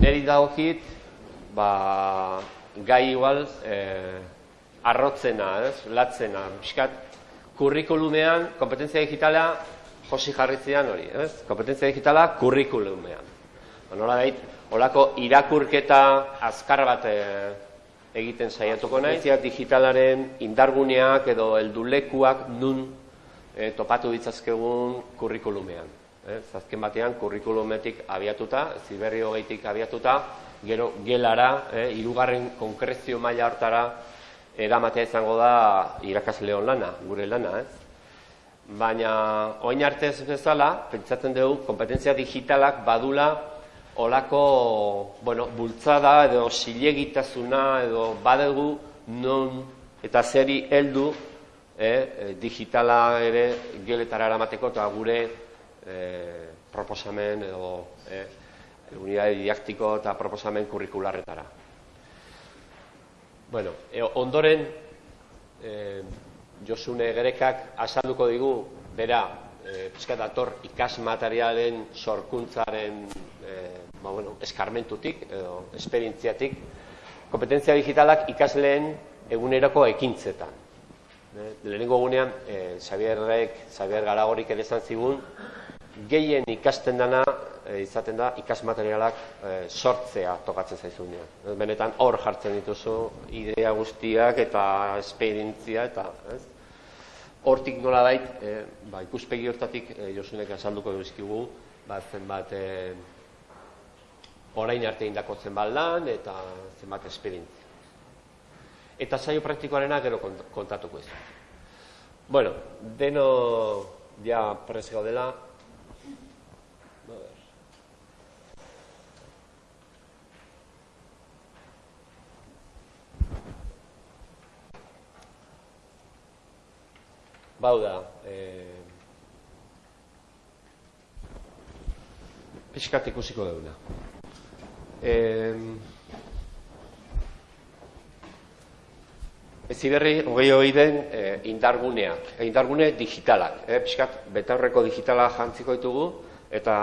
neri dagokit, ba, gai igual, eh, arrotzena, ez, latzena, pixkat, kurrikulumean, kompetentzia digitala, josi jarritzean hori, ez, kompetentzia digitala, kurrikulumean. Ba, nola dait, olako irakurketa azkar bat eh, egiten saiatuko nahi, digitalaren indarguneak edo heldulekuak nun eh, topatu ditzazkegun kurrikulumean. Eh, azken batean, kurrikulumetik abiatuta, ziberri hogeitik abiatuta, gero gelara, eh, irugarren konkrezio maila hartara, eramatea izango da irakasleon lana, gure lana, ez? Baina, oin arte ez bezala, pentsatzen dugu, kompetentzia digitalak badula olako, bueno, bultzada edo silegitasuna edo badegu non eta zeri heldu eh, digitala ere geletara eramateko eta gure eh, proposamen edo eh, unidade didaktiko eta proposamen kurrikularretara. Bueno, e, ondoren e, Josune Gerekak azalduko digu, bera, e, dator ikas materialen sorkuntzaren e, ba, bueno, eskarmentutik edo esperientziatik, kompetentzia digitalak ikasleen eguneroko ekintzetan. E, lehenengo egunean, e, Xabierrek, Xabier Garagorik ere zigun, gehien ikasten dana e, izaten da ikasmaterialak e, sortzea tokatzen zaizunean. Benetan hor jartzen dituzu idea guztiak eta esperientzia eta, ez? Hortik nola dait, e, ba, ikuspegi hortatik e, Josunek azalduko duzkigu, ba, zenbat e, orain arte indako zenbat lan eta zenbat esperientzia. Eta saio praktikoarena gero kontatuko ez. Bueno, deno ja prez dela, Bau da, e, pixkat ikusiko duguna. E, ez iberri, hogei hori den, e, indarguneak, e, indargune digitalak. E, pixkat, betaurreko digitala jantziko ditugu, eta,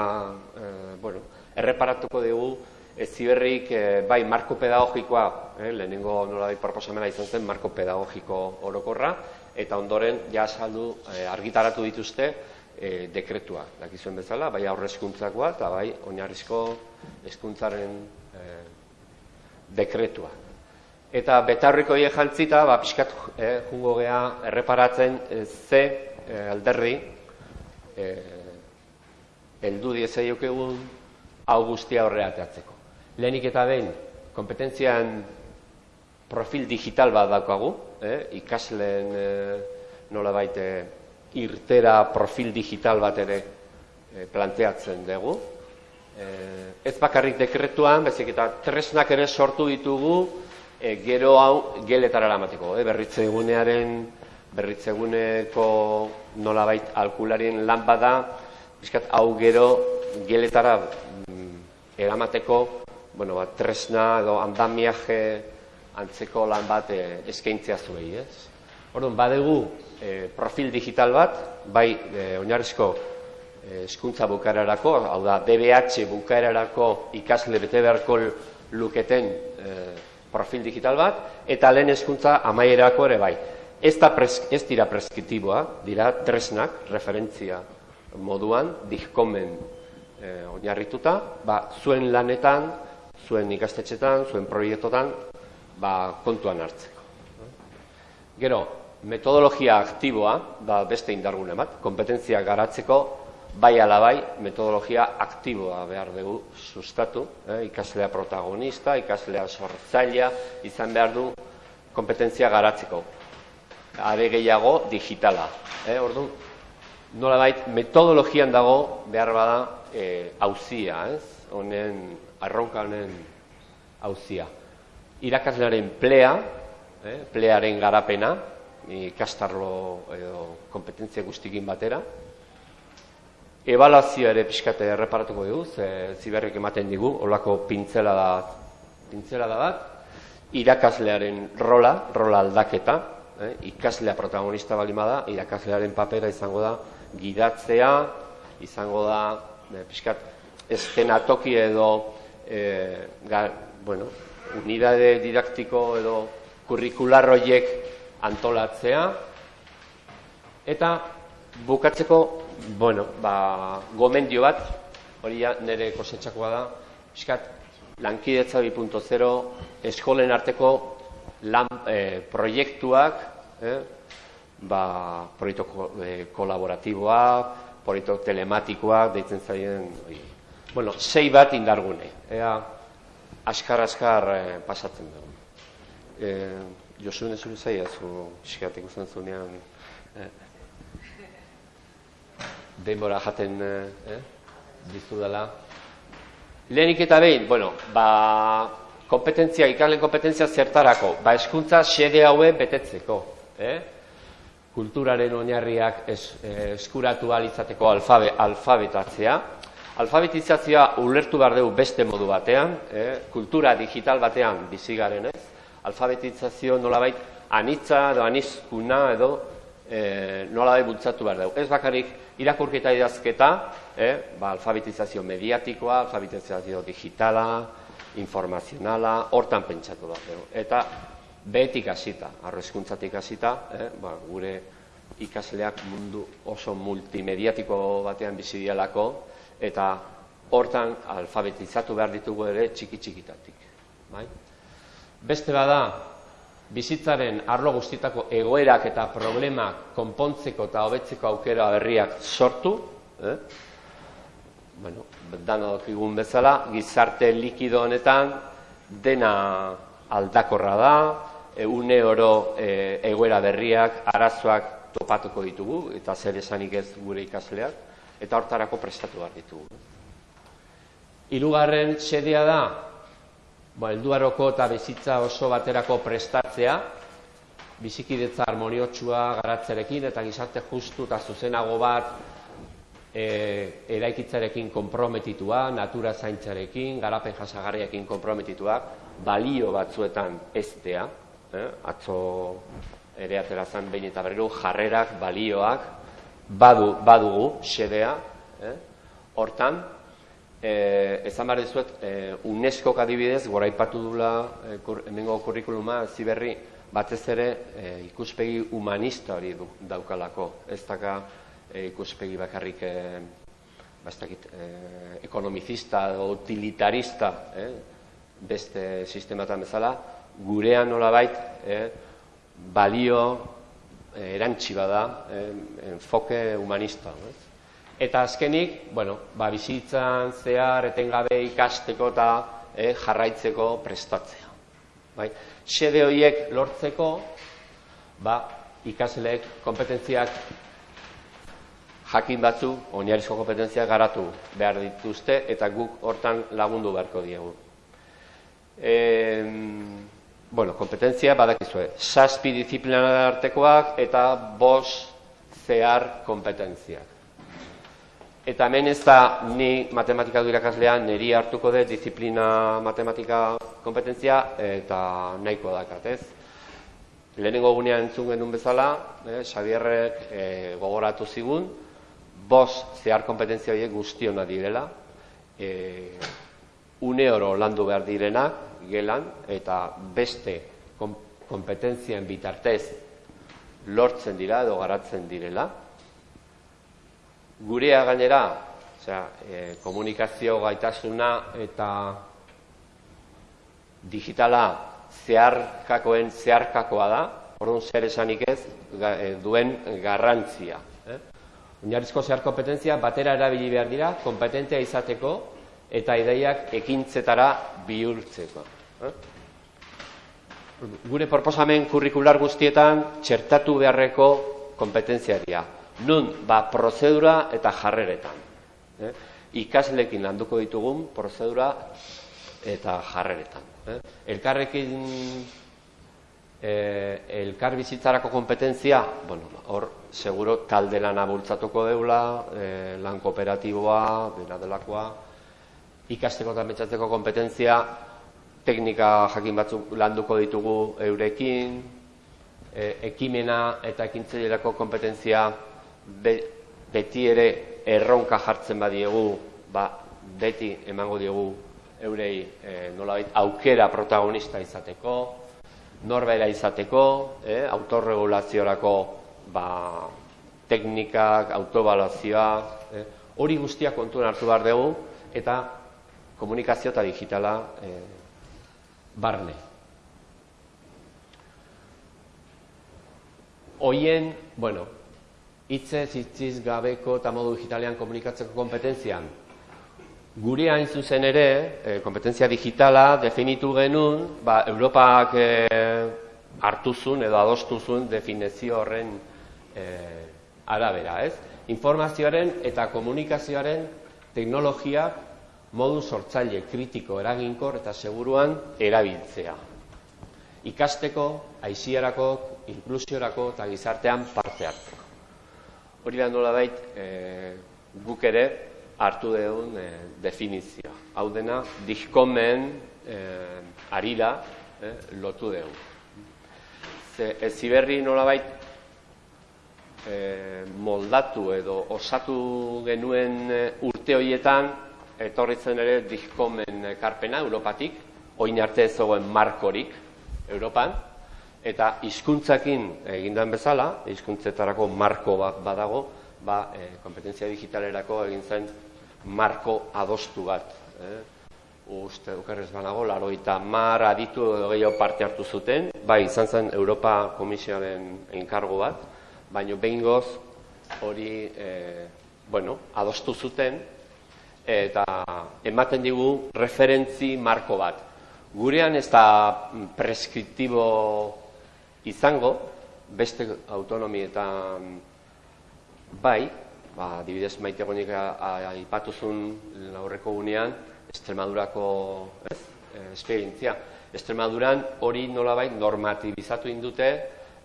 e, bueno, erreparatuko dugu, ez ziberrik e, bai marko pedagogikoa, e, lehenengo nola proposamena izan zen, marko pedagogiko orokorra, eta ondoren ja saldu eh, argitaratu dituzte e, dekretua, dakizuen bezala, bai aurrezkuntzakoa eta bai oinarrizko hezkuntzaren e, dekretua. Eta betarriko hie jantzita, ba, pixkat e, jungo geha erreparatzen ze e, alderri e, eldu diezaiok egun hau guztia horreateatzeko. Lehenik eta behin, kompetentzian profil digital bat daukagu, eh, ikasleen eh, nola baite irtera profil digital bat ere eh, planteatzen dugu. Eh, ez bakarrik dekretuan, bezik eta tresnak ere sortu ditugu eh, gero hau geletara lamateko. Eh, berritze egunearen, berritze eguneko nola bait alkularien lan bada, bizkat hau gero geletara mm, eramateko bueno, ba, tresna edo andamiaje antzeko lan bat e, eskaintzea zuei, ez? Orduan, badegu e, profil digital bat, bai e, oinarrizko hezkuntza bukaerarako, hau da DBH bukaerarako ikasle bete beharko luketen profil digital bat, eta lehen hezkuntza amaierako ere bai. Ez, da ez dira preskriptiboa, dira tresnak, referentzia moduan, dihkomen e, oinarrituta, ba, zuen lanetan, zuen ikastetxetan, zuen proiektotan, ba, kontuan hartzeko. Gero, metodologia aktiboa, da beste indargune bat, kompetentzia garatzeko, bai ala bai, metodologia aktiboa behar dugu sustatu, eh? ikaslea protagonista, ikaslea sortzailea, izan behar du kompetentzia garatzeko. Are gehiago, digitala. Eh? Ordu, nola bait, metodologian dago behar bada eh, hauzia, ez? Honen, arronka honen hauzia irakaslearen plea, eh, plearen garapena, ikastarlo edo kompetentzia guztikin batera. Ebalazioa ere pixkate erreparatuko dugu, ze ziberrik ematen digu, olako pintzela da, pintzela da bat, irakaslearen rola, rola aldaketa, eh, ikaslea protagonista balima da, irakaslearen papera izango da, gidatzea, izango da, eh, pixkat, eskenatoki edo e, ga, bueno, unidade didaktiko edo kurrikular horiek antolatzea, eta bukatzeko, bueno, ba, gomendio bat, hori ja nire kosetxakoa da, eskat, lankidetza 2.0, eskolen arteko lan, e, proiektuak, eh, ba, proiektu e, kolaboratiboak, proiektu telematikoak, deitzen zaien, oi. bueno, sei bat indargune, ea, askar-askar e, pasatzen dugu. E, Josu nezure zaia zu, eskatik usten zunean, eh? denbora jaten eh? dizu dela. Lehenik eta behin, bueno, ba, kompetentzia, ikalen kompetentzia zertarako, ba, eskuntza xede haue betetzeko. Eh? kulturaren oinarriak es, eh, eskuratu alizateko alfabe, alfabetatzea. Alfabetizazioa ulertu behar dugu beste modu batean, eh, kultura digital batean bizi garen ez. Alfabetizazio nolabait anitza edo anizkuna edo eh, nolabait bultzatu behar dugu. Ez bakarrik irakurketa idazketa, eh, ba, alfabetizazio mediatikoa, alfabetizazio digitala, informazionala, hortan pentsatu behar dugu. Eta behetik hasita, arrezkuntzatik hasita, eh, ba, gure ikasleak mundu oso multimediatiko batean bizi dialako eta hortan alfabetizatu behar ditugu ere txiki txikitatik, bai? Beste bada, bizitzaren arlo guztitako egoerak eta problemak konpontzeko eta hobetzeko aukera berriak sortu, eh? Bueno, dana dokigun bezala, gizarte likido honetan dena aldakorra da, une oro e, egoera berriak, arazoak topatuko ditugu, eta zer esanik ez gure ikasleak, eta hortarako prestatu behar ditugu. Hirugarren xedea da, ba, elduaroko eta bizitza oso baterako prestatzea, bizikidetza harmoniotsua garatzerekin eta gizarte justu eta zuzenago bat e, eraikitzarekin konprometitua, natura zaintzarekin, garapen jasagarriakin konprometitua, balio batzuetan eztea, eh, atzo ere atera zen behin eta berriro jarrerak, balioak, badu, badugu, xedea, eh, hortan, eh, ezan behar dizuet, eh, UNESCO adibidez, gora ipatu dula, eh, kur, emengo kurrikuluma, ziberri, batez ere eh, ikuspegi humanista hori du, daukalako, ez daka eh, ikuspegi bakarrik eh, bastakit, eh, ekonomizista utilitarista, eh, beste sistematan bezala, gurean nolabait eh, balio erantsi bada enfoke humanista. Eta azkenik, bueno, ba, bizitzan zehar etengabe ikasteko eta eh, jarraitzeko prestatzea. Bai? Xede horiek lortzeko, ba, ikasleek kompetentziak jakin batzu, oinarrizko kompetentziak garatu behar dituzte, eta guk hortan lagundu beharko diegu. Eh, bueno, kompetentzia badakizue, saspi disiplina artekoak eta bos zehar kompetentziak. Eta hemen ez da ni matematika du irakaslean niri hartuko dut disiplina matematika kompetentzia eta nahiko dakat, ez? Lehenengo gunean entzun genuen bezala, eh, Xabierrek eh, gogoratu zigun, bos zehar kompetentzia horiek guztiona direla, eh, une oro landu behar direnak, gelan eta beste kompetentzien bitartez lortzen dira edo garatzen direla. Gurea gainera, osea, e, komunikazio gaitasuna eta digitala zeharkakoen zeharkakoa da, orduan zer esanik ez e, duen garrantzia. Eh? Oinarrizko zehar kompetentzia batera erabili behar dira, kompetentea izateko eta ideiak ekintzetara bihurtzeko. Gure proposamen kurrikular guztietan txertatu beharreko kompetentziaria. Nun, ba, prozedura eta jarreretan. Eh? Ikaslekin landuko ditugun prozedura eta jarreretan. Eh? Elkarrekin eh, elkar bizitzarako kompetentzia, bueno, hor, seguro, talde lan abultzatuko deula, eh, lan kooperatiboa, bera delakoa, ikasteko eta metxatzeko kompetentzia, teknika jakin batzuk landuko ditugu eurekin, e, ekimena eta ekintzailerako kompetentzia beti ere erronka jartzen badiegu, ba, beti emango diegu eurei e, nolabait aukera protagonista izateko, norbera izateko, e, autorregulaziorako ba, teknikak, autobalazioa, e, hori guztia kontuan hartu behar dugu, eta komunikazio eta digitala e, barne. Hoien, bueno, hitze hitziz gabeko eta modu digitalean komunikatzeko kompetentzian. Gure hain zuzen ere, e, kompetentzia digitala definitu genuen, ba, Europak e, hartuzun edo adostuzun definizio horren e, arabera, ez? Informazioaren eta komunikazioaren teknologia modu sortzaile kritiko eraginkor eta seguruan erabiltzea. Ikasteko, aiziarako, inklusiorako eta gizartean parte hartzeko. Hori da nola bait, e, guk ere hartu dugun e, definizioa. Hau dena, dihkomen e, arira e, lotu dugu. Ze, ez ziberri nola bait, e, moldatu edo osatu genuen urte horietan, etorritzen ere dihkomen karpena Europatik, oin arte ez zegoen markorik Europan, eta hizkuntzakin egindan bezala, hizkuntzetarako marko bat badago, ba, e, kompetentzia digitalerako egin zen marko adostu bat. Eh? Uste, ukerrez banago, laro eta mar aditu gehiago parte hartu zuten, bai, izan zen Europa Komisioaren enkargo bat, baina behin goz hori, e, bueno, adostu zuten, eta ematen digu referentzi marko bat. Gurean ez da preskriptibo izango, beste autonomietan bai, ba, dibidez maite gonik aipatuzun aurreko gunean, Estremadurako ez, e, esperientzia. Estremaduran hori nolabait normatibizatu indute,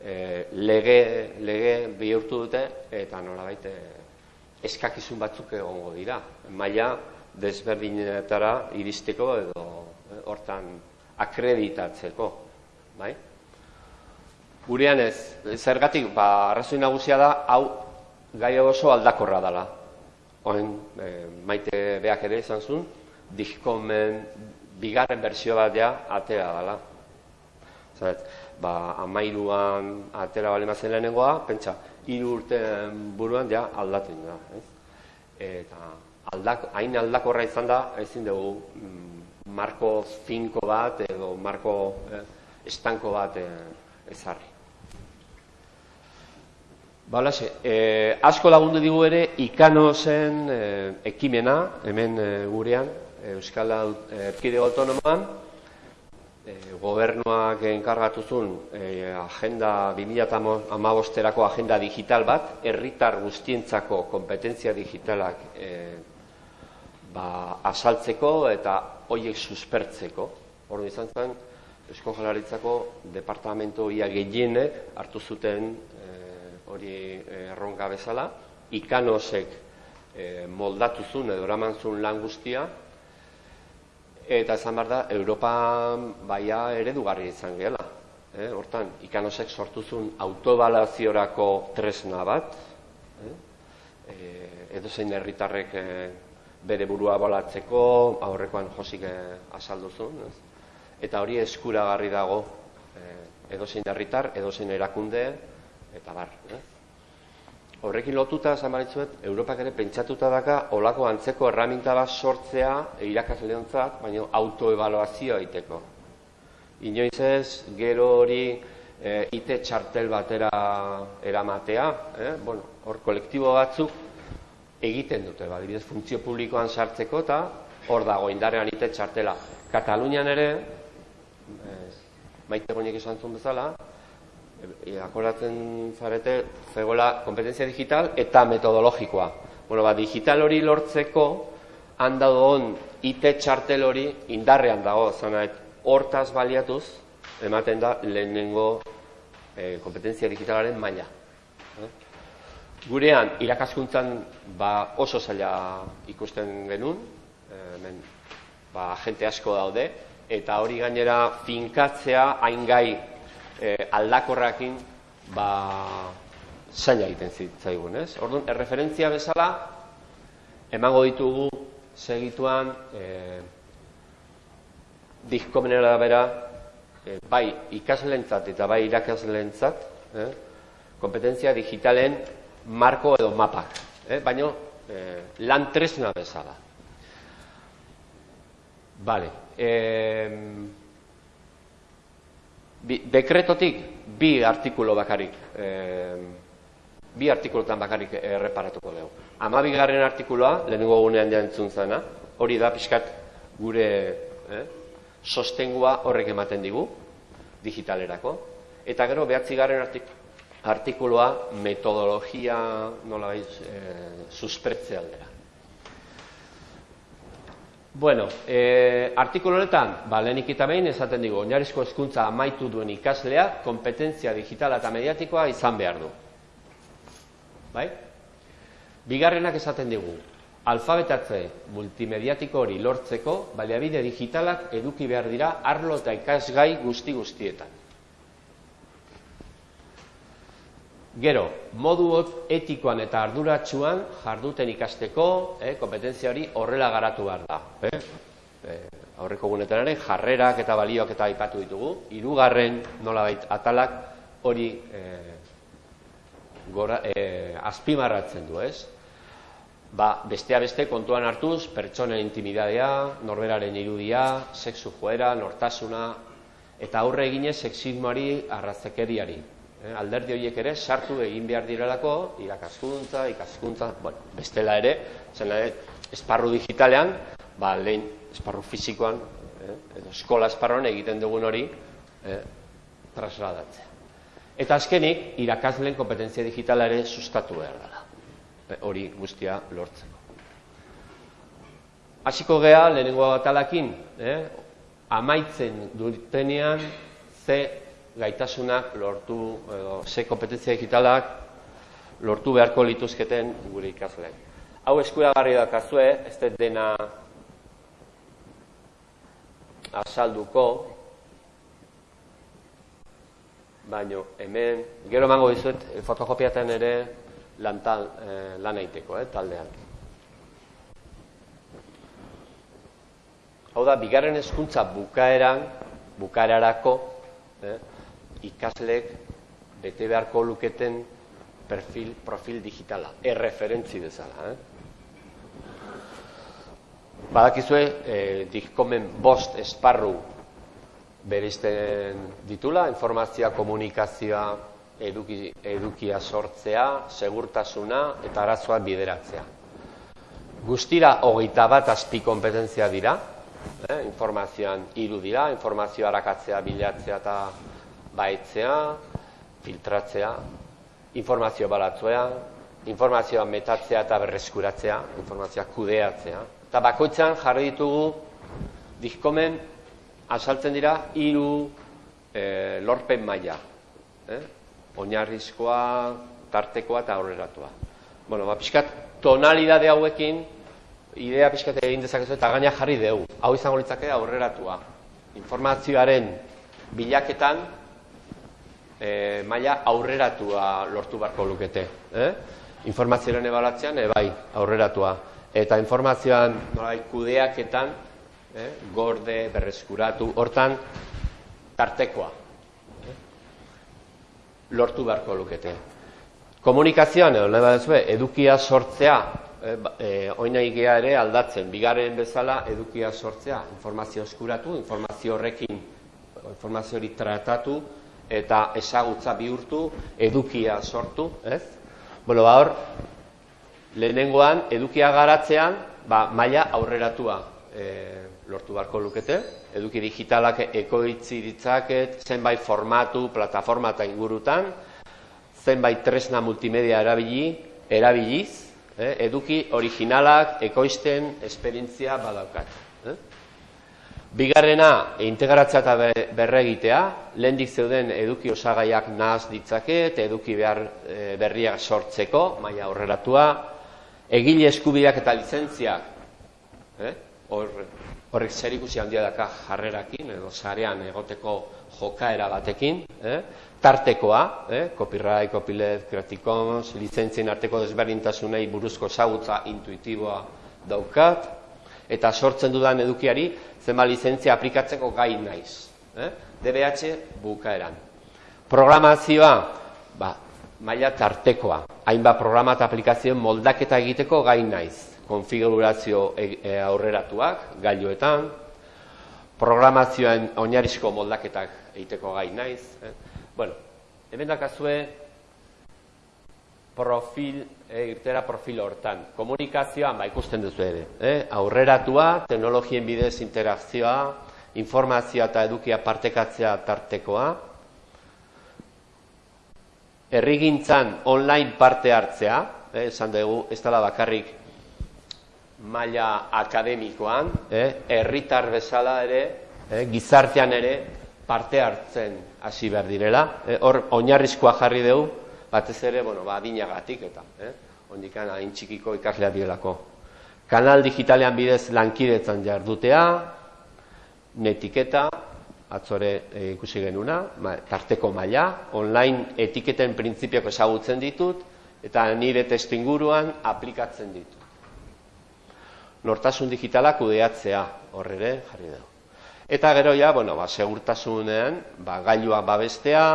e, lege, lege bihurtu dute, eta nolabait e, eskakizun batzuk egongo dira. Maila desberdinetara iristeko edo e, hortan akreditatzeko. Bai? Gurean ez, zergatik, ba, arrazoi nagusia da, hau gai oso aldakorra dela. Oen, e, maite beak ere izan zuen, dihkomen bigarren berzio bat ja, atera dela. Zeret, ba, amairuan atera bale mazen lehenengoa, pentsa, hiru urte buruan ja aldatzen da. Ez? Eta aldak, hain aldakorra izan da, ezin dugu mm, marko finko bat edo marko eh, estanko bat eh, ezarri. Balase, eh, asko lagundu digu ere ikano zen eh, ekimena, hemen eh, gurean, Euskal Erkidego Autonoman, eh, gobernuak enkargatu zuen eh, agenda 2008erako agenda digital bat, herritar guztientzako kompetentzia digitalak eh, ba, asaltzeko eta hoiek suspertzeko. Hor izan zen, Eusko Jalaritzako departamento ia gehienek hartu zuten hori eh, erronka bezala, ikanosek e, moldatu zuen edo eraman zuen lan guztia, eta esan behar da, Europa baia eredugarri izan gela. E, hortan, ikanosek sortu zuen autobalaziorako tresna bat, e, edo zein herritarrek bere burua balatzeko, aurrekoan josik e, azaldu zuen, eta hori eskuragarri dago e, edo zein herritar, edo zein erakunde, eta bar. Eh? Horrekin lotuta, esan baritzuet, Europak ere pentsatuta daka olako antzeko erraminta bat sortzea irakasle hontzat, baina autoevaluazioa egiteko. Inoiz ez, gero hori e, ite txartel batera eramatea, eh? bueno, hor kolektibo batzuk egiten dute, ba, dibidez, funtzio publikoan sartzeko eta hor dago indarrean ite txartela. Katalunian ere, eh, maite goinek esan zuen bezala, e, akoratzen zarete zegoela kompetentzia digital eta metodologikoa. Bueno, ba, digital hori lortzeko handa on IT txartel hori indarrean dago, zanait, hortaz baliatuz, ematen da lehenengo e, kompetentzia digitalaren maila. Gurean, irakaskuntzan ba, oso zaila ikusten genuen, hemen ba, jente asko daude, eta hori gainera finkatzea hain gai e, aldakorrakin ba, zaila egiten zitzaigun, ez? Orduan, erreferentzia bezala, emango ditugu segituan e, dihkomenera bera, e, bai ikaslentzat eta bai irakaslentzat, eh, kompetentzia digitalen marko edo mapak, eh, baino eh, lan tresna bezala. Vale. Eh, bi, dekretotik bi artikulo bakarik, eh, bi artikulutan bakarik erreparatuko dugu. Amabigarren artikuloa, lehenengo gunean jantzun zana, hori da pixkat gure eh, sostengua horrek ematen digu, digitalerako. Eta gero, behatzigarren artik, artikuloa metodologia nola baiz e, aldera. Bueno, e, artikulu honetan, ba, lehenik eta behin esaten digu, oinarrizko hezkuntza amaitu duen ikaslea, kompetentzia digitala eta mediatikoa izan behar du. Bai? Bigarrenak esaten digu, alfabetatze multimediatiko hori lortzeko, baliabide digitalak eduki behar dira arlo eta ikasgai guzti guztietan. Gero, modu etikoan eta arduratsuan jarduten ikasteko, eh, kompetentzia hori horrela garatu behar da. Eh? Eh, aurreko gunetan ere, jarrerak eta balioak eta aipatu ditugu. Hirugarren nolabait atalak hori eh, gora, eh, azpimarratzen du, ez? Ba, bestea beste kontuan hartuz, pertsonen intimidadea, norberaren irudia, sexu joera, nortasuna, eta aurre eginez sexismoari arrazekeriari. Eh, alderdi horiek ere sartu egin behar direlako irakaskuntza, ikaskuntza, bueno, bestela ere, zena ere, esparru digitalean, ba, lehen esparru fizikoan, eh, edo eskola esparroan egiten dugun hori, eh, trasladatzea. Eta azkenik, irakasleen kompetentzia digitala ere sustatu behar dela, eh, hori guztia lortzeko. Hasiko gea, lehenengo atalakin, eh, amaitzen dutenean, ze gaitasunak lortu, edo, ze kompetentzia digitalak lortu beharko lituzketen gure ikasleak. Hau eskuragarri dakazue, ez dut dena azalduko, baino hemen, gero emango dizuet, fotokopiaten ere lantal, eh, lan eiteko, eh, taldean. Hau da, bigarren hezkuntza bukaeran, bukaerarako, eh, ikaslek bete beharko luketen perfil, profil digitala, erreferentzi dezala. Eh? Badakizue, eh, dikkomen bost esparru berizten ditula, informazioa, komunikazioa, eduki, edukia sortzea, segurtasuna eta arazoa bideratzea. Guztira hogeita bat azpi kompetentzia dira, eh? informazioan hiru dira, informazioa arakatzea, bilatzea eta baitzea, filtratzea, informazio balatzea, informazioa metatzea eta berreskuratzea, informazioa kudeatzea. Eta bakoitzan jarri ditugu dizkomen asaltzen dira hiru e, lorpen maila. Eh? Oinarrizkoa, tartekoa eta aurreratua. Bueno, ba, pixkat, tonalidade hauekin, idea pixkat egin dezakezu eta gaina jarri dugu. Hau izango litzake aurreratua. Informazioaren bilaketan e, maila aurreratua lortu barko lukete. Eh? Informazioaren ebalatzean, e, bai, aurreratua. Eta informazioan nolai, kudeaketan, eh? gorde, berreskuratu, hortan, tartekoa. Eh? Lortu beharko lukete. Komunikazioan, edo nahi badezue, edukia sortzea, eh, eh, oina igea ere aldatzen, bigarren bezala edukia sortzea, informazio eskuratu, informazio horrekin, informazio hori tratatu, eta ezagutza bihurtu, edukia sortu, ez? Bueno, ba hor, lehenengoan, edukia garatzean, ba, maila aurreratua e, lortu beharko lukete, eduki digitalak ekoitzi ditzaket, zenbait formatu, plataforma eta ingurutan, zenbait tresna multimedia erabili, erabiliz, eh, eduki originalak ekoizten esperientzia badaukat. Bigarrena, integratzea eta berregitea, lehendik zeuden eduki osagaiak nahaz ditzake, eduki behar e, berriak sortzeko, maila aurreratua, egile eskubideak eta lizentziak, eh? horrek zer ikusi handia daka jarrerakin, edo zarean egoteko jokaera batekin, eh? tartekoa, eh? copyright, copyleft, creative lizentzien arteko desberdintasunei buruzko zagutza intuitiboa daukat, eta sortzen dudan edukiari zenba lizentzia aplikatzeko gai naiz. Eh? DBH bukaeran. Programazioa, ba, maila tartekoa. Hainbat programa eta aplikazioen moldaketa egiteko gai naiz. Konfigurazio e, e, aurreratuak, gailuetan, programazioen oinarrizko moldaketak egiteko gai naiz. Eh? Bueno, hemen dakazue profil, e, irtera profil hortan. Komunikazioan, ba, ikusten duzu ere. Eh? Aurreratua, teknologien bidez interakzioa, informazioa eta edukia partekatzea tartekoa, errigintzan online parte hartzea, eh, esan dugu, ez dela bakarrik maila akademikoan, herritar bezala ere, eh, gizartean ere parte hartzen hasi behar direla. Eh, hor, oinarrizkoa jarri dugu, batez ere, bueno, ba, adinagatik eta, eh, ondikan hain txikiko ikaslea direlako. Kanal digitalean bidez lankidetzan jardutea, netiketa, atzore e, ikusi genuna, ma, tarteko maila, online etiketen printzipioak ezagutzen ditut, eta nire testu inguruan aplikatzen ditut. Nortasun digitalak kudeatzea, horrere, jarri dugu. Eta gero ja, bueno, ba, segurtasunean, ba, gailua babestea,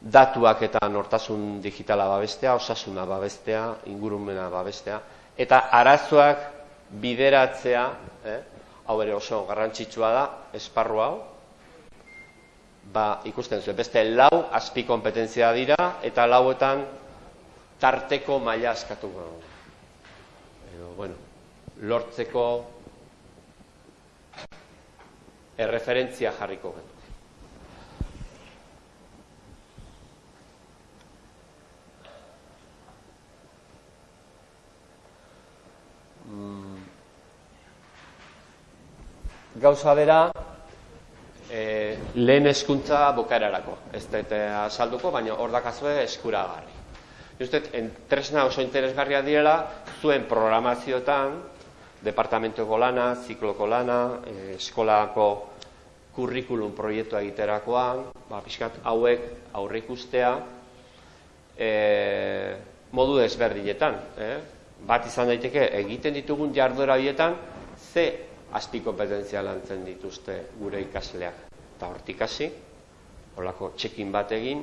datuak eta nortasun digitala babestea, osasuna babestea, ingurumena babestea, eta arazoak bideratzea, eh? hau ere oso garrantzitsua da, esparru hau, ba, ikusten zuen, beste lau azpi kompetentzia dira, eta lauetan tarteko maila askatu Edo, bueno, lortzeko erreferentzia jarriko gendu. Gauza bera, e, lehen eskuntza bukaerarako. Ez dut azalduko, baina hor dakazue eskuragarri. Justet, tresna oso interesgarria direla, zuen programazioetan, departamentoko lana, zikloko lana, e, eskolako kurrikulum proiektua egiterakoan, ba, pixkat hauek aurre ikustea, e, modu desberdinetan. Eh? Bat izan daiteke, egiten ditugun jarduera bietan, ze azpi kompetentzia lantzen dituzte gure ikasleak. Eta hortik hasi, holako txekin bat egin,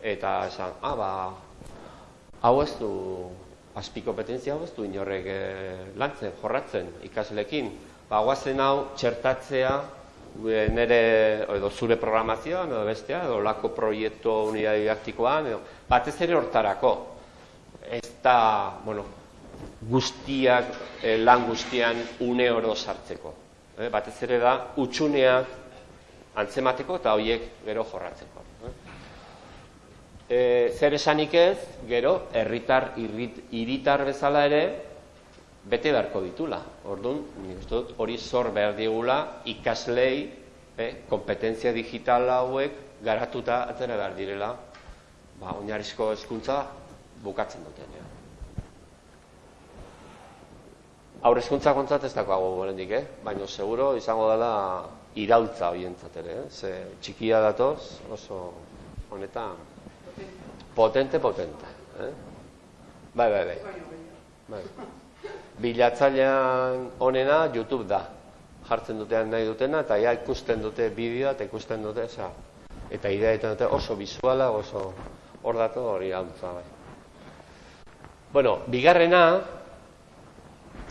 eta esan, ah, ba, hau ez du, azpi kompetentzia hau ez du inorrek e, lantzen, jorratzen ikaslekin. Ba, guazen hau txertatzea, nire, edo zure programazioan, edo bestea, edo lako proiektu unidade didaktikoan, edo, batez ere hortarako. Ez da, bueno, guztiak, eh, lan guztian une oro sartzeko. Eh, batez ere da, utxuneak antzemateko eta horiek gero jorratzeko. Eh, zer esanik ez, gero, herritar iritar bezala ere, bete beharko ditula. Orduan, nik dut hori zor behar digula ikaslei, eh, kompetentzia digital hauek garatuta atzera behar direla, ba, oinarrizko hezkuntza bukatzen duten. Aur eskuntza kontzat ez dago gorendik, eh? baina seguro izango dela iraultza horientzat ere, eh? ze txikia datoz oso honetan potente, potente. Eh? Bai, bai, bai. bai. Bilatzailean onena YouTube da. Jartzen dutean nahi dutena, eta ja ikusten dute bideoa, eta ikusten dute, eza, eta idea dute oso visuala, oso hor dato hori hauntza, bai. Bueno, bigarrena,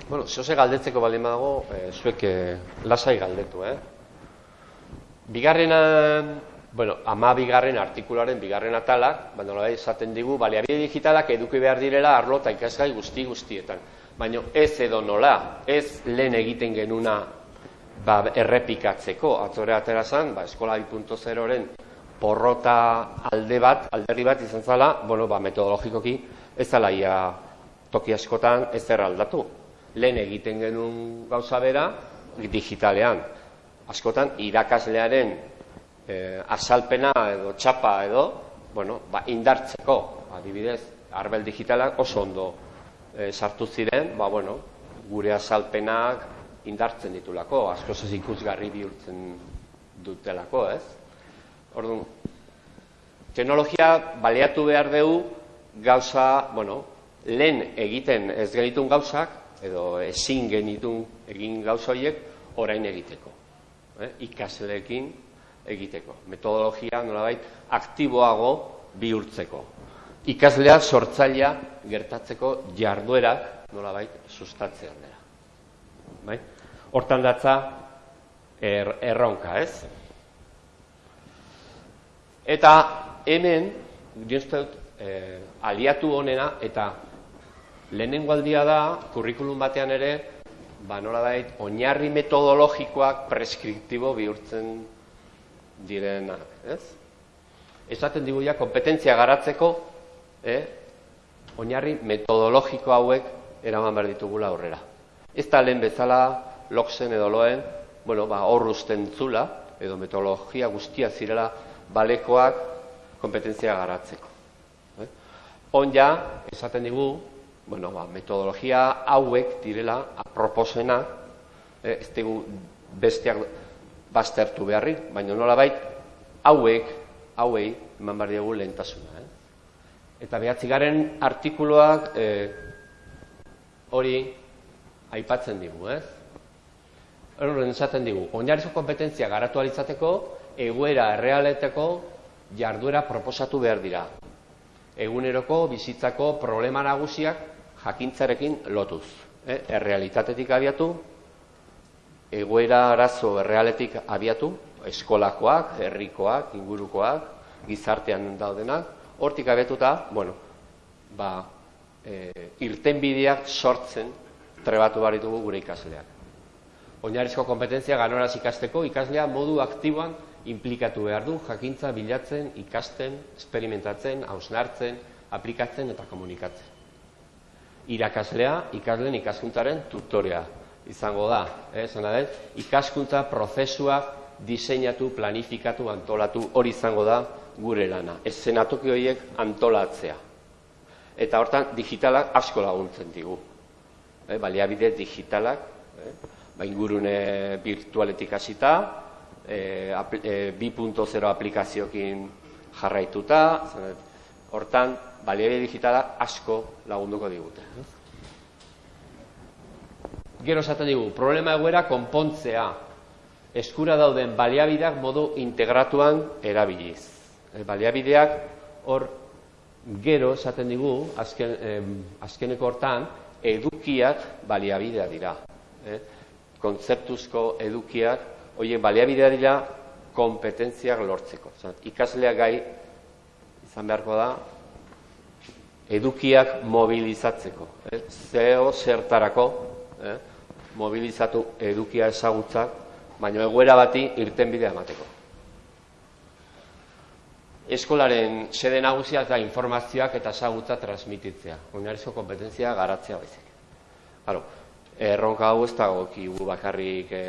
Bueno, zehose galdetzeko bali mago, e, zuek e, lasai galdetu, eh? Bigarrena, bueno, ama bigarren artikularen bigarren atalak, baina nola esaten digu, baliabide digitalak eduki behar direla arlo eta ikasgai guzti guztietan. Baina ez edo nola, ez lehen egiten genuna ba, errepikatzeko, atzore atera zan, ba, eskola 2.0-ren porrota alde bat, alderri bat izan zala, bueno, ba, metodologikoki ez zala ia toki askotan ez aldatu lehen egiten genuen gauza bera digitalean. Askotan, irakaslearen e, azalpena edo txapa edo, bueno, ba, indartzeko, adibidez, arbel digitalak oso ondo e, sartu ziren, ba, bueno, gure azalpenak indartzen ditulako, asko ez ikusgarri bihurtzen dutelako, ez? Orduan, teknologia baleatu behar dugu gauza, bueno, lehen egiten ez genitun gauzak, edo ezin genitun egin gauza horiek orain egiteko. Eh? Ikasleekin egiteko. Metodologia nolabait aktiboago bihurtzeko. Ikaslea sortzailea gertatzeko jarduerak nolabait sustatzean dira. Bai? Hortan datza er, erronka, ez? Eta hemen, dut, eh, aliatu honena, eta lehenengo aldia da, kurrikulum batean ere, ba, nola dait, oinarri metodologikoak preskriptibo bihurtzen direna, ez? Esaten digu ja, kompetentzia garatzeko, eh, oinarri metodologiko hauek eraman behar ditugula aurrera. Ez da lehen bezala, loksen edo loen, bueno, ba, hor zula, edo metodologia guztia zirela balekoak kompetentzia garatzeko. Eh? On ja, esaten digu, bueno, ba, metodologia hauek direla aproposena, eh, ez dugu besteak baztertu beharrik, baina nola bait, hauek, hauei, eman behar dugu lehentasuna. Eh? Eta behatzi garen artikuluak eh, hori aipatzen digu, ez? Horren esaten digu, oinarrizko kompetentzia garatu alizateko, egoera errealeteko jarduera proposatu behar dira. Eguneroko bizitzako problema nagusiak jakintzarekin lotuz. Eh? Errealitatetik abiatu, egoera arazo errealetik abiatu, eskolakoak, herrikoak, ingurukoak, gizartean daudenak, hortik abiatuta, bueno, ba, e, irtenbideak sortzen trebatu baritugu gure ikasleak. Oinarrizko kompetentzia ganoraz ikasteko, ikaslea modu aktiboan implikatu behar du, jakintza bilatzen, ikasten, experimentatzen, hausnartzen, aplikatzen eta komunikatzen. Irakaslea, ikasleen ikaskuntzaren tutorea izango da. Eh? Zena den, ikaskuntza prozesua diseinatu, planifikatu, antolatu, hori izango da gure lana. Ez zenatoki horiek antolatzea. Eta hortan, digitalak asko laguntzen digu. Eh? Baliabide digitalak, eh? ba, ingurune virtualetik hasita, e, e, 2.0 aplikaziokin jarraituta, hortan, baliabide digitala asko lagunduko digute. Gero esaten digu, problema egoera konpontzea, eskura dauden baliabideak modu integratuan erabiliz. E, baliabideak hor gero esaten digu, azken, azkeneko hortan, edukiak baliabidea dira. Eh? kontzeptuzko edukiak, hoien baliabidea dira, kompetentziak lortzeko. Zat, ikaslea gai izan beharko da, edukiak mobilizatzeko. Eh? Zeo zertarako, eh? mobilizatu edukia ezagutzak, baina egoera bati irten bidea emateko. Eskolaren sede nagusia eta informazioak eta ezagutza transmititzea. Oinarrizko kompetentzia garatzea baizik. Claro, erronka hau ez dago kigu bakarrik e,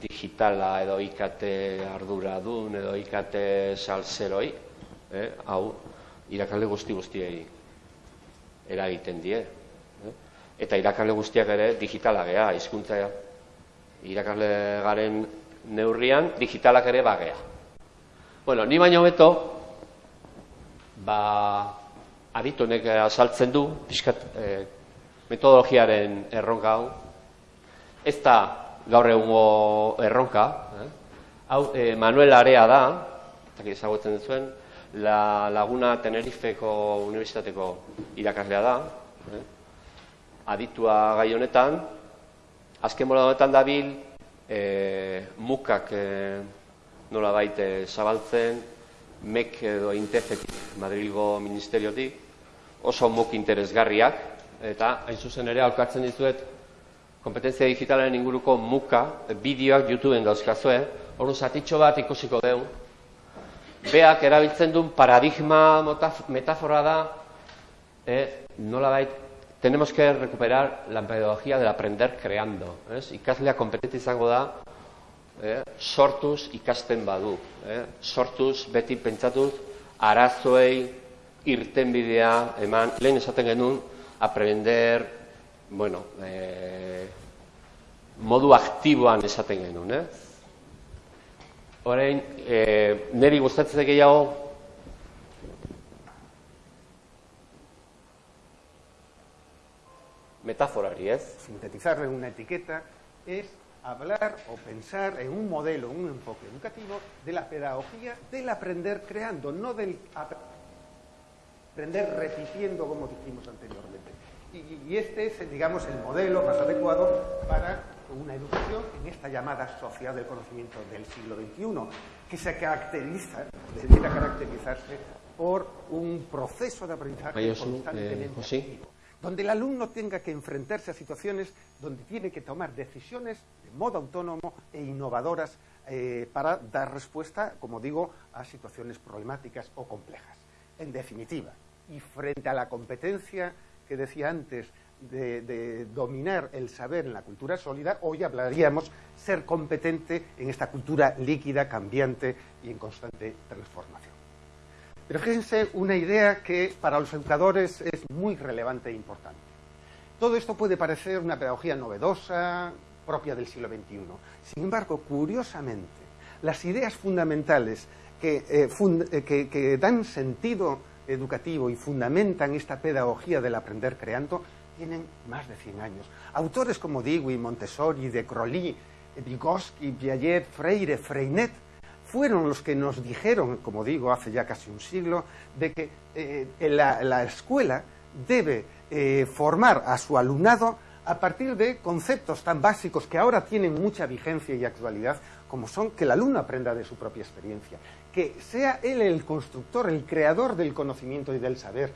digitala edo IKT arduradun edo IKT salzeroi, eh, hau irakalde guzti guztiei eragiten die. Eh? Eta irakalde guztiak ere digitala gea, hizkuntza irakasle garen neurrian digitalak ere bagea. Bueno, ni baino beto, ba, aditunek azaltzen du, pixkat, eh, metodologiaren erronka hau, ez da gaur egungo erronka, eh? hau eh, Manuel Area da, eta ezagutzen zuen, la Laguna Tenerifeko Unibertsitateko irakaslea da, eh? aditua gai honetan, azken mola honetan dabil, eh, mukak eh, nola baite zabaltzen, mek edo intefetik Madrilgo Ministeriotik, oso muk interesgarriak, eta hain zuzen ere alkatzen dizuet kompetentzia digitalaren inguruko muka, bideoak YouTubeen dauzkazue, hori zatitxo bat ikusiko dugu. Beak erabiltzen duen paradigma metafora da, eh, nola bait, tenemos que recuperar la pedagogía del aprender creando. Es? Ikaslea kompetente izango da, eh, sortuz ikasten badu. Eh? Sortuz beti pentsatuz, arazoei irten bidea, eman, lehen esaten genuen, aprender, bueno, eh, modu aktiboan esaten genuen, eh? Horein, eh, niri gustatzen gehiago, metaforari, ez? Sintetizarle una etiqueta es hablar o pensar en un modelo, un enfoque educativo de la pedagogía del aprender creando, no del aprender repitiendo como dijimos anteriormente. Y, este es, digamos, el modelo más adecuado para una educación en esta llamada sociedad del conocimiento del siglo XXI, que se caracteriza, debiera caracterizarse por un proceso de aprendizaje constantemente eh, activo, donde el alumno tenga que enfrentarse a situaciones donde tiene que tomar decisiones de modo autónomo e innovadoras eh, para dar respuesta, como digo, a situaciones problemáticas o complejas. En definitiva, y frente a la competencia que decía antes de, dominar el saber en la cultura sólida, hoy hablaríamos ser competente en esta cultura líquida, cambiante y en constante transformación. Pero fíjense una idea que para los educadores es muy relevante e importante. Todo esto puede parecer una pedagogía novedosa, propia del siglo XXI. Sin embargo, curiosamente, las ideas fundamentales que, eh, eh, que dan sentido educativo y fundamentan esta pedagogía del aprender creando tienen más de 100 años. Autores como Dewey, Montessori, De Crolly, Vygotsky, Piaget, Freire, Freinet fueron los que nos dijeron, como digo, hace ya casi un siglo, de que eh, la, escuela debe eh, formar a su alumnado a partir de conceptos tan básicos que ahora tienen mucha vigencia y actualidad, como son que el alumno aprenda de su propia experiencia, que sea él el constructor, el creador del conocimiento y del saber,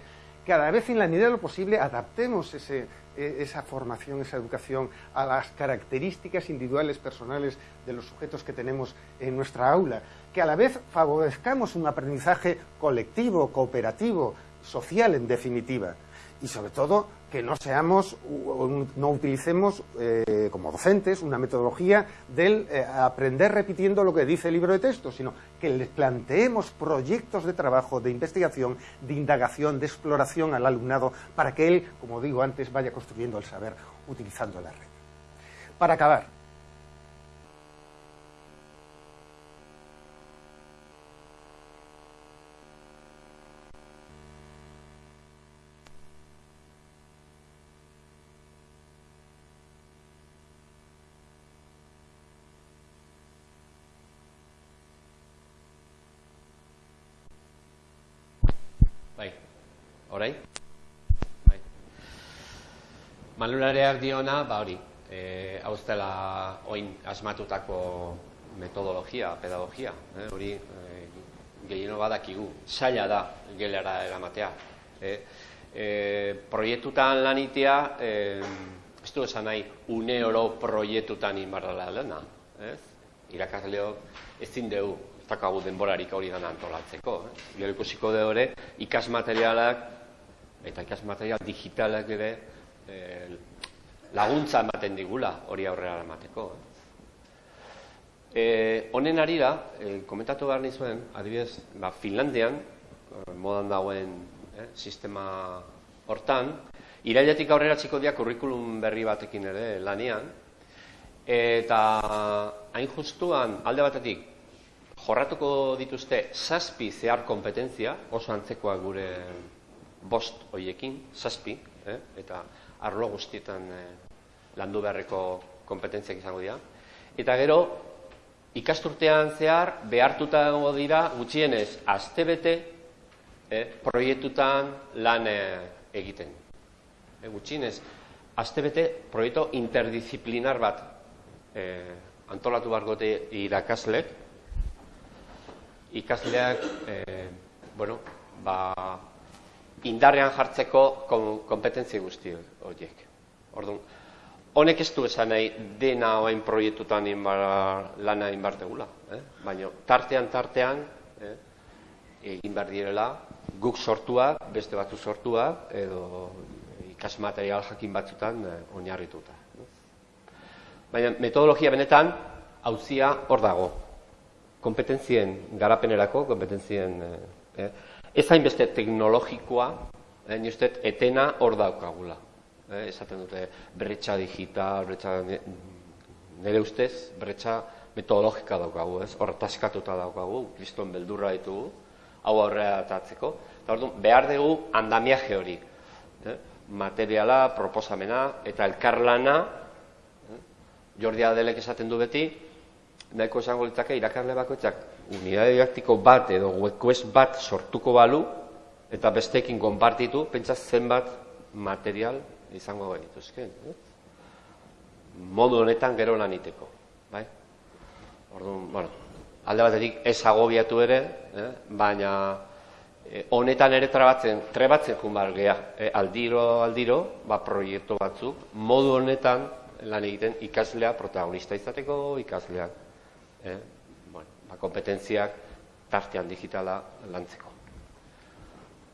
cada vez en la medida de lo posible adaptemos e, esa formación, esa educación a las características individuales, personales de los sujetos que tenemos en nuestra aula, que a la vez favorezcamos un aprendizaje colectivo, cooperativo, social en definitiva, y sobre todo que no seamos, no utilicemos eh, como docentes una metodología del eh, aprender repitiendo lo que dice el libro de texto, sino que les planteemos proyectos de trabajo, de investigación, de indagación, de exploración al alumnado para que él, como digo antes, vaya construyendo el saber utilizando la red. Para acabar, Horai? Bai. Manulareak diona, ba hori, e, hauztela oin asmatutako metodologia, pedagogia, eh? hori e, gehieno badakigu, saila da gelara eramatea. E, e, proiektutan lanitea, e, ez du esan nahi, une oro proiektutan inbarrala dena, ez? Irakasleok ezin dugu, ez dakagu denborarik hori dana antolatzeko. Eh? Gero ikusiko de hori, ikasmaterialak eta ikas material digitalak ere e, laguntza ematen digula hori aurrera emateko. E, honen ari da, e, komentatu behar nizuen, adibidez, ba, Finlandian, modan dagoen eh, sistema hortan, irailetik aurrera txiko dia kurrikulum berri batekin ere lanian, eta hain justuan alde batetik jorratuko dituzte zazpi zehar kompetentzia, oso antzekoak gure bost hoiekin, zazpi, eh? eta arlo guztietan eh, landu beharreko kompetentziak izango dira. Eta gero, ikasturtean zehar, behartuta dago dira, gutxienez, astebete eh, proiektutan lan eh, egiten. Eh, gutxienez, astebete proiektu interdisciplinar bat eh, antolatu bargote irakaslek, ikasleak, eh, bueno, ba, indarrean jartzeko kompetentzi guzti horiek. Orduan, honek ez du esan nahi dena oain proiektutan inbar, lana inbar degula. Eh? Baina tartean, tartean, eh? egin behar direla, guk sortua, beste batzu sortua, edo ikasmaterial jakin batzutan eh, oinarrituta. Baina metodologia benetan, hauzia hor dago. Kompetentzien garapenerako, kompetentzien... Eh, eh Ez hainbeste teknologikoa, eh, ni uste etena hor daukagula. Eh, esaten dute bretxa digital, bretxa nire ustez, bretxa metodologika daukagu, ez? Hor taskatuta daukagu, kriston beldurra ditugu, hau aurrera atatzeko. Eta hor behar dugu andamiaje hori. Eh? materiala, proposamena eta elkarlana, eh? Jordi Adelek esaten du beti, nahiko esango litzake irakarle bakoitzak unidade didaktiko bat edo webquest bat sortuko balu eta besteekin konpartitu, pentsa zenbat material izango genituzke. Eh? Modu honetan gero lan iteko. Bai? Orduan, bueno, alde batetik ez agobiatu ere, eh? baina eh, honetan ere trabatzen, trebatzen jun gea, eh? aldiro, aldiro, ba, proiektu batzuk, modu honetan lan egiten ikaslea protagonista izateko, ikasleak, eh? Ba, kompetentziak tartean digitala lantzeko.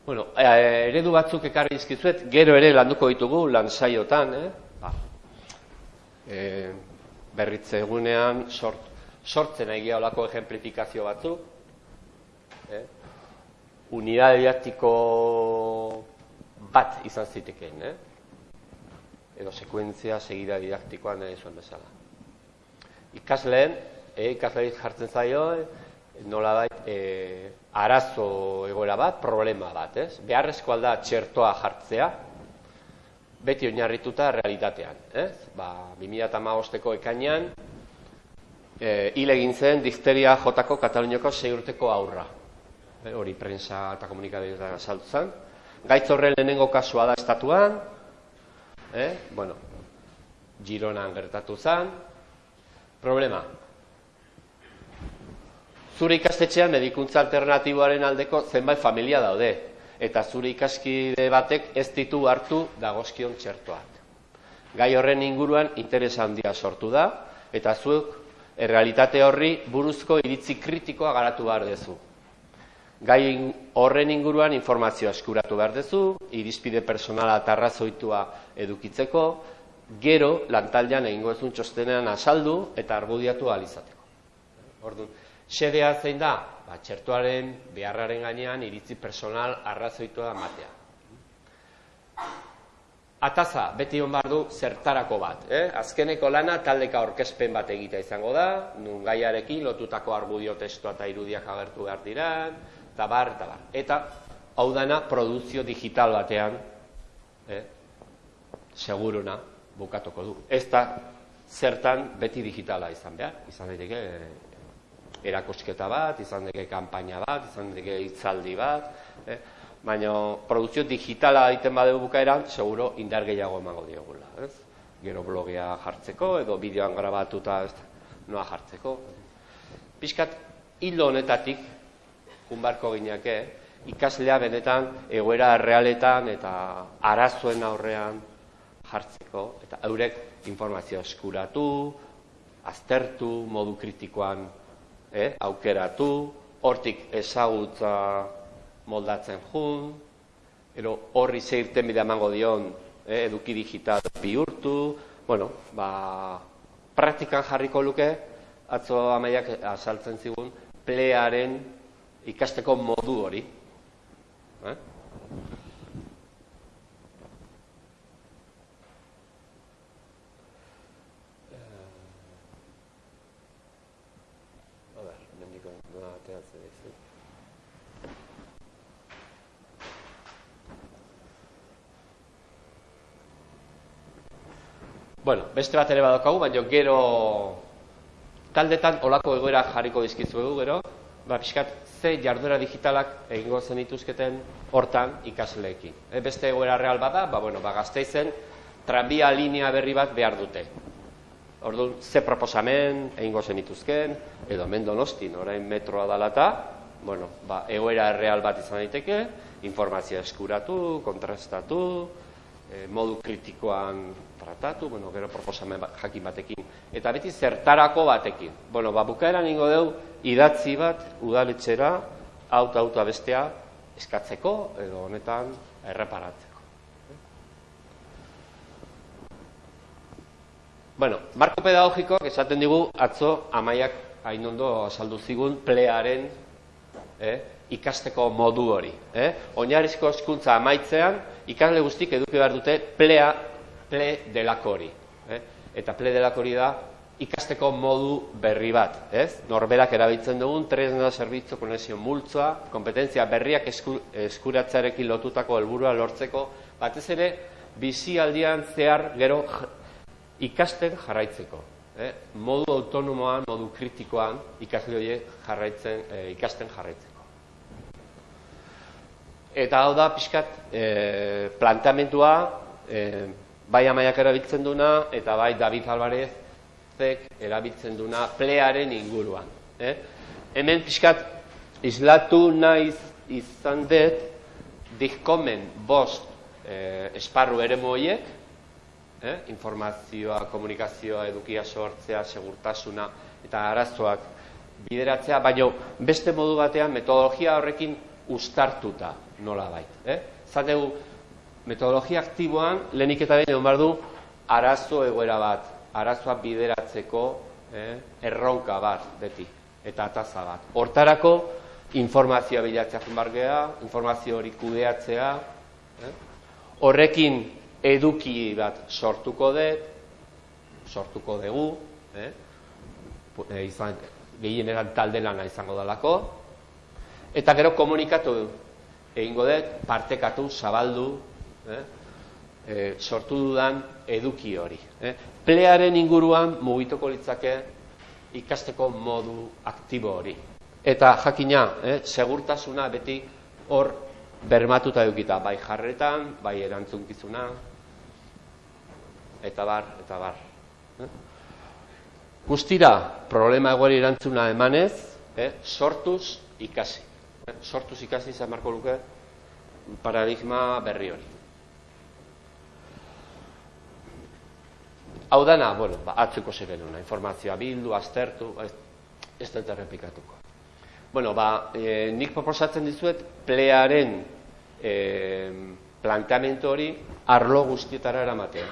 Bueno, eh, eredu batzuk ekarri izkizuet, gero ere landuko ditugu lan saiotan, eh? ba, eh, berritze egunean sort, sortzen egia olako ejemplifikazio batzuk, eh? unidade didaktiko bat izan zitekeen, eh? edo sekuentzia segida didaktikoan nahi zuen bezala. Ikasleen, ikasleen jartzen zaio, nola da, e, arazo egoera bat, problema bat, ez? Beharrezko alda txertoa jartzea, beti oinarrituta realitatean, ez? Ba, 2008ko ekainan, e, hil egin zen difteria jotako Kataluniako sei urteko aurra. E, hori prensa eta komunikabidea saltu. Gaitz horren lehenengo kasua da estatuan, e, bueno, Gironan gertatu zen, problema, zure ikastetxean medikuntza alternatiboaren aldeko zenbait familia daude eta zure ikaskide batek ez ditu hartu dagozkion txertoak. Gai horren inguruan interes handia sortu da eta zuek errealitate horri buruzko iritzi kritikoa garatu behar dezu. Gai horren inguruan informazioa eskuratu behar dezu, irizpide personala eta arrazoitua edukitzeko, gero lantaldean egingo ezun txostenean asaldu eta argudiatu alizateko. Orduan, Xedea zein da? Ba, txertuaren beharraren gainean iritzi personal arrazoitua matea. Ataza, beti hon du zertarako bat. Eh? Azkeneko lana taldeka orkespen bat egitea izango da, nun gaiarekin lotutako argudio testua eta irudiak agertu behar dira, eta bar, eta bar. Eta, hau dana, produzio digital batean, eh? seguruna, bukatuko du. Ez da, zertan beti digitala izan behar, izan daiteke erakosketa bat, izan deke kanpaina bat, izan deke hitzaldi bat, eh? baina produzio digitala egiten badegu bukaeran, seguro indar gehiago emango diogula, ez? Gero blogia jartzeko edo bideoan grabatuta ez noa jartzeko. Piskat hildo honetatik junbarko gineake, ikaslea benetan egoera realetan eta arazoen aurrean jartzeko eta eurek informazio eskuratu, aztertu, modu kritikoan eh, aukeratu, hortik ezagutza moldatzen jun, ero horri zeirten bidea emango dion eh, eduki digital bihurtu, bueno, ba, praktikan jarriko luke, atzo amaiak asaltzen zigun, plearen ikasteko modu hori. Eh? Bueno, beste bat ere badaukagu, baina gero taldetan olako egoera jarriko dizkizuegu gero, ba, pixkat, ze jarduera digitalak egingo zen ituzketen hortan ikasleekin. E, beste egoera real bada, ba, bueno, ba, gazteizen tranbia linea berri bat behar dute. Orduan, ze proposamen egingo zen ituzken, edo mendo nostin, orain metroa dalata, bueno, ba, egoera real bat izan daiteke, informazioa eskuratu, kontrastatu, e, modu kritikoan tratatu, bueno, gero proposamen bat, jakin batekin, eta beti zertarako batekin. Bueno, ba, bukaeran ingo deu, idatzi bat, udaletxera, auta auta bestea, eskatzeko, edo honetan, erreparatzeko. Bueno, marko pedagogiko, esaten digu, atzo, amaiak hain ondo asaldu zigun, plearen, eh, ikasteko modu hori. Eh? Oinarrizko eskuntza amaitzean, ikasle guztik eduki behar dute plea, ple delako hori. Eh? Eta ple delako hori da, ikasteko modu berri bat. Ez? Norberak erabiltzen dugun, tresna zerbitzu konexio multzoa, kompetentzia berriak esku, eskuratzarekin lotutako helburua lortzeko, batez ere, bizialdian zehar gero ikasten jarraitzeko. Eh? Modu autonomoan, modu kritikoan ikasle horiek jarraitzen, eh, ikasten jarraitzeko. Eta hau da, pixkat, e, planteamentua, e, bai amaiak erabiltzen duna, eta bai David Alvarezek erabiltzen duna plearen inguruan. Eh? Hemen pixkat, islatu naiz izan dut, dikomen bost e, esparru ere moiek, eh? informazioa, komunikazioa, edukia sortzea, segurtasuna eta arazoak bideratzea, baina beste modu batean metodologia horrekin ustartuta nola bait. Eh? Zategu, metodologia aktiboan, lehenik eta behin egon du, arazo egoera bat, arazoa bideratzeko eh? erronka bat, beti, eta ataza bat. Hortarako, informazioa bilatzea junbargea, informazio hori kudeatzea, eh? horrekin eduki bat sortuko dut, sortuko dugu, eh? E, izan, gehieneran talde lana izango dalako, eta gero komunikatu du, egingo dut, partekatu, zabaldu, eh? E, sortu dudan eduki hori. Eh? Plearen inguruan mugituko litzake ikasteko modu aktibo hori. Eta jakina, eh? segurtasuna beti hor bermatuta edukita, bai jarretan, bai erantzunkizuna, eta bar, eta bar. Eh? Guztira, problema egoeri erantzuna emanez, eh? sortuz ikasi sortuz ikasi izan marko luke paradigma berri hori. Hau dana, bueno, ba, atzuko una, informazioa bildu, aztertu, ez, ez errepikatuko. Bueno, ba, e, nik proposatzen dizuet, plearen e, planteamentu hori arlo guztietara eramatea.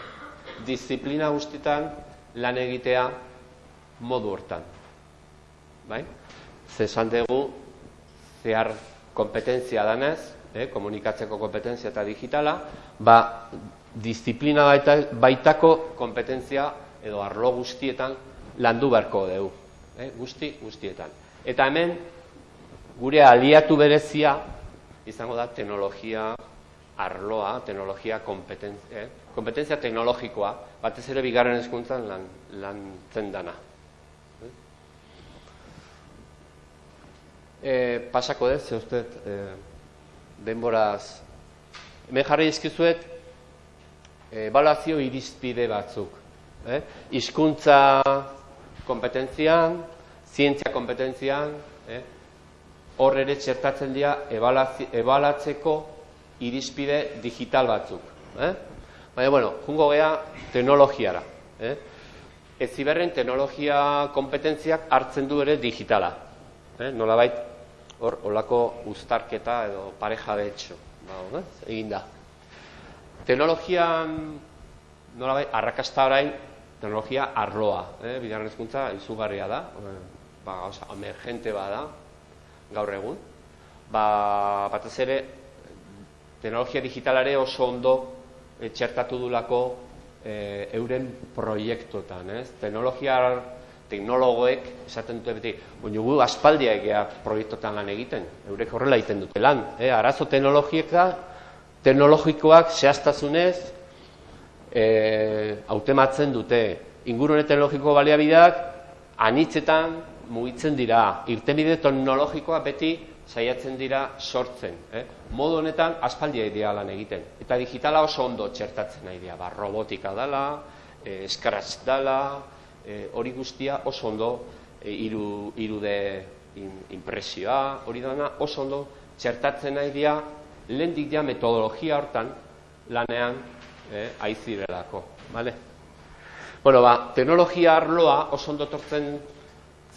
Disiplina guztietan lan egitea modu hortan. Bai? Zesan dugu, zehar kompetentzia danez, eh, komunikatzeko kompetentzia eta digitala, ba, disiplina baita, baitako kompetentzia edo arlo guztietan landu beharko dugu. Eh, guzti, guztietan. Eta hemen, gure aliatu berezia, izango da teknologia arloa, teknologia kompetentzia, eh, kompetentzia teknologikoa, batez ere bigarren eskuntzan lan, lan zendana. E, pasako dut, ze uste, e, denboraz, hemen jarri izkizuet, evaluazio irizpide batzuk. Eh? Izkuntza kompetentzian, zientzia kompetentzian, eh? hor ere txertatzen dira ebalatzeko irizpide digital batzuk. Eh? Baina, bueno, jungo gea teknologiara. Eh? Ez ziberren teknologia kompetentziak hartzen du ere digitala. Eh? Nola baita, hor olako uztarketa edo pareja hecho, ba, eh? egin da. Teknologian nola bai, arrakasta orain, teknologia arloa, eh? bigarren ezkuntza izugarria da, eh, ba, oza, emergente bada, gaur egun. Ba, batez ere, teknologia digitalare oso ondo etxertatu dulako eh, euren proiektotan, ez? Teknologia teknologoek esaten dute beti, baina gu aspaldia egea proiektotan lan egiten, eurek horrela egiten dute lan. Eh? Arazo teknologieka, teknologikoak zehaztasunez e, autematzen dute. Ingurune teknologiko baliabideak anitzetan mugitzen dira. Irtenbide teknologikoa beti saiatzen dira sortzen. Eh? Modu honetan aspaldia idea lan egiten. Eta digitala oso ondo txertatzen nahi dira. Ba, robotika dala, eh, scratch dala, e, hori guztia oso ondo e, iru, irude in, impresioa, hori dana oso ondo txertatzen nahi dira lehendik dia metodologia hortan lanean e, aizirelako. Vale? Bueno, ba, teknologia arloa oso ondo tortzen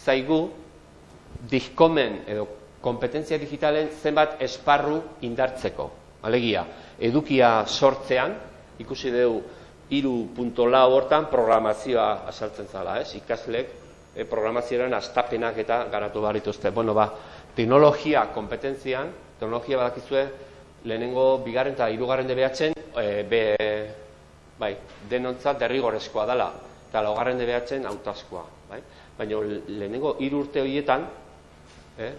zaigu dizkomen edo kompetentzia digitalen zenbat esparru indartzeko. Alegia, edukia sortzean, ikusi dugu iru punto lau hortan programazioa asaltzen zala, ez? Ikaslek e, programazioaren astapenak eta garatu barituzte. Bueno, ba, teknologia kompetentzian, teknologia badakizue, lehenengo bigarren eta hirugarren debeatzen, e, be, bai, denontzat derrigorezkoa dela, eta laugarren debeatzen autazkoa, bai? Baina lehenengo hiru urte horietan, eh,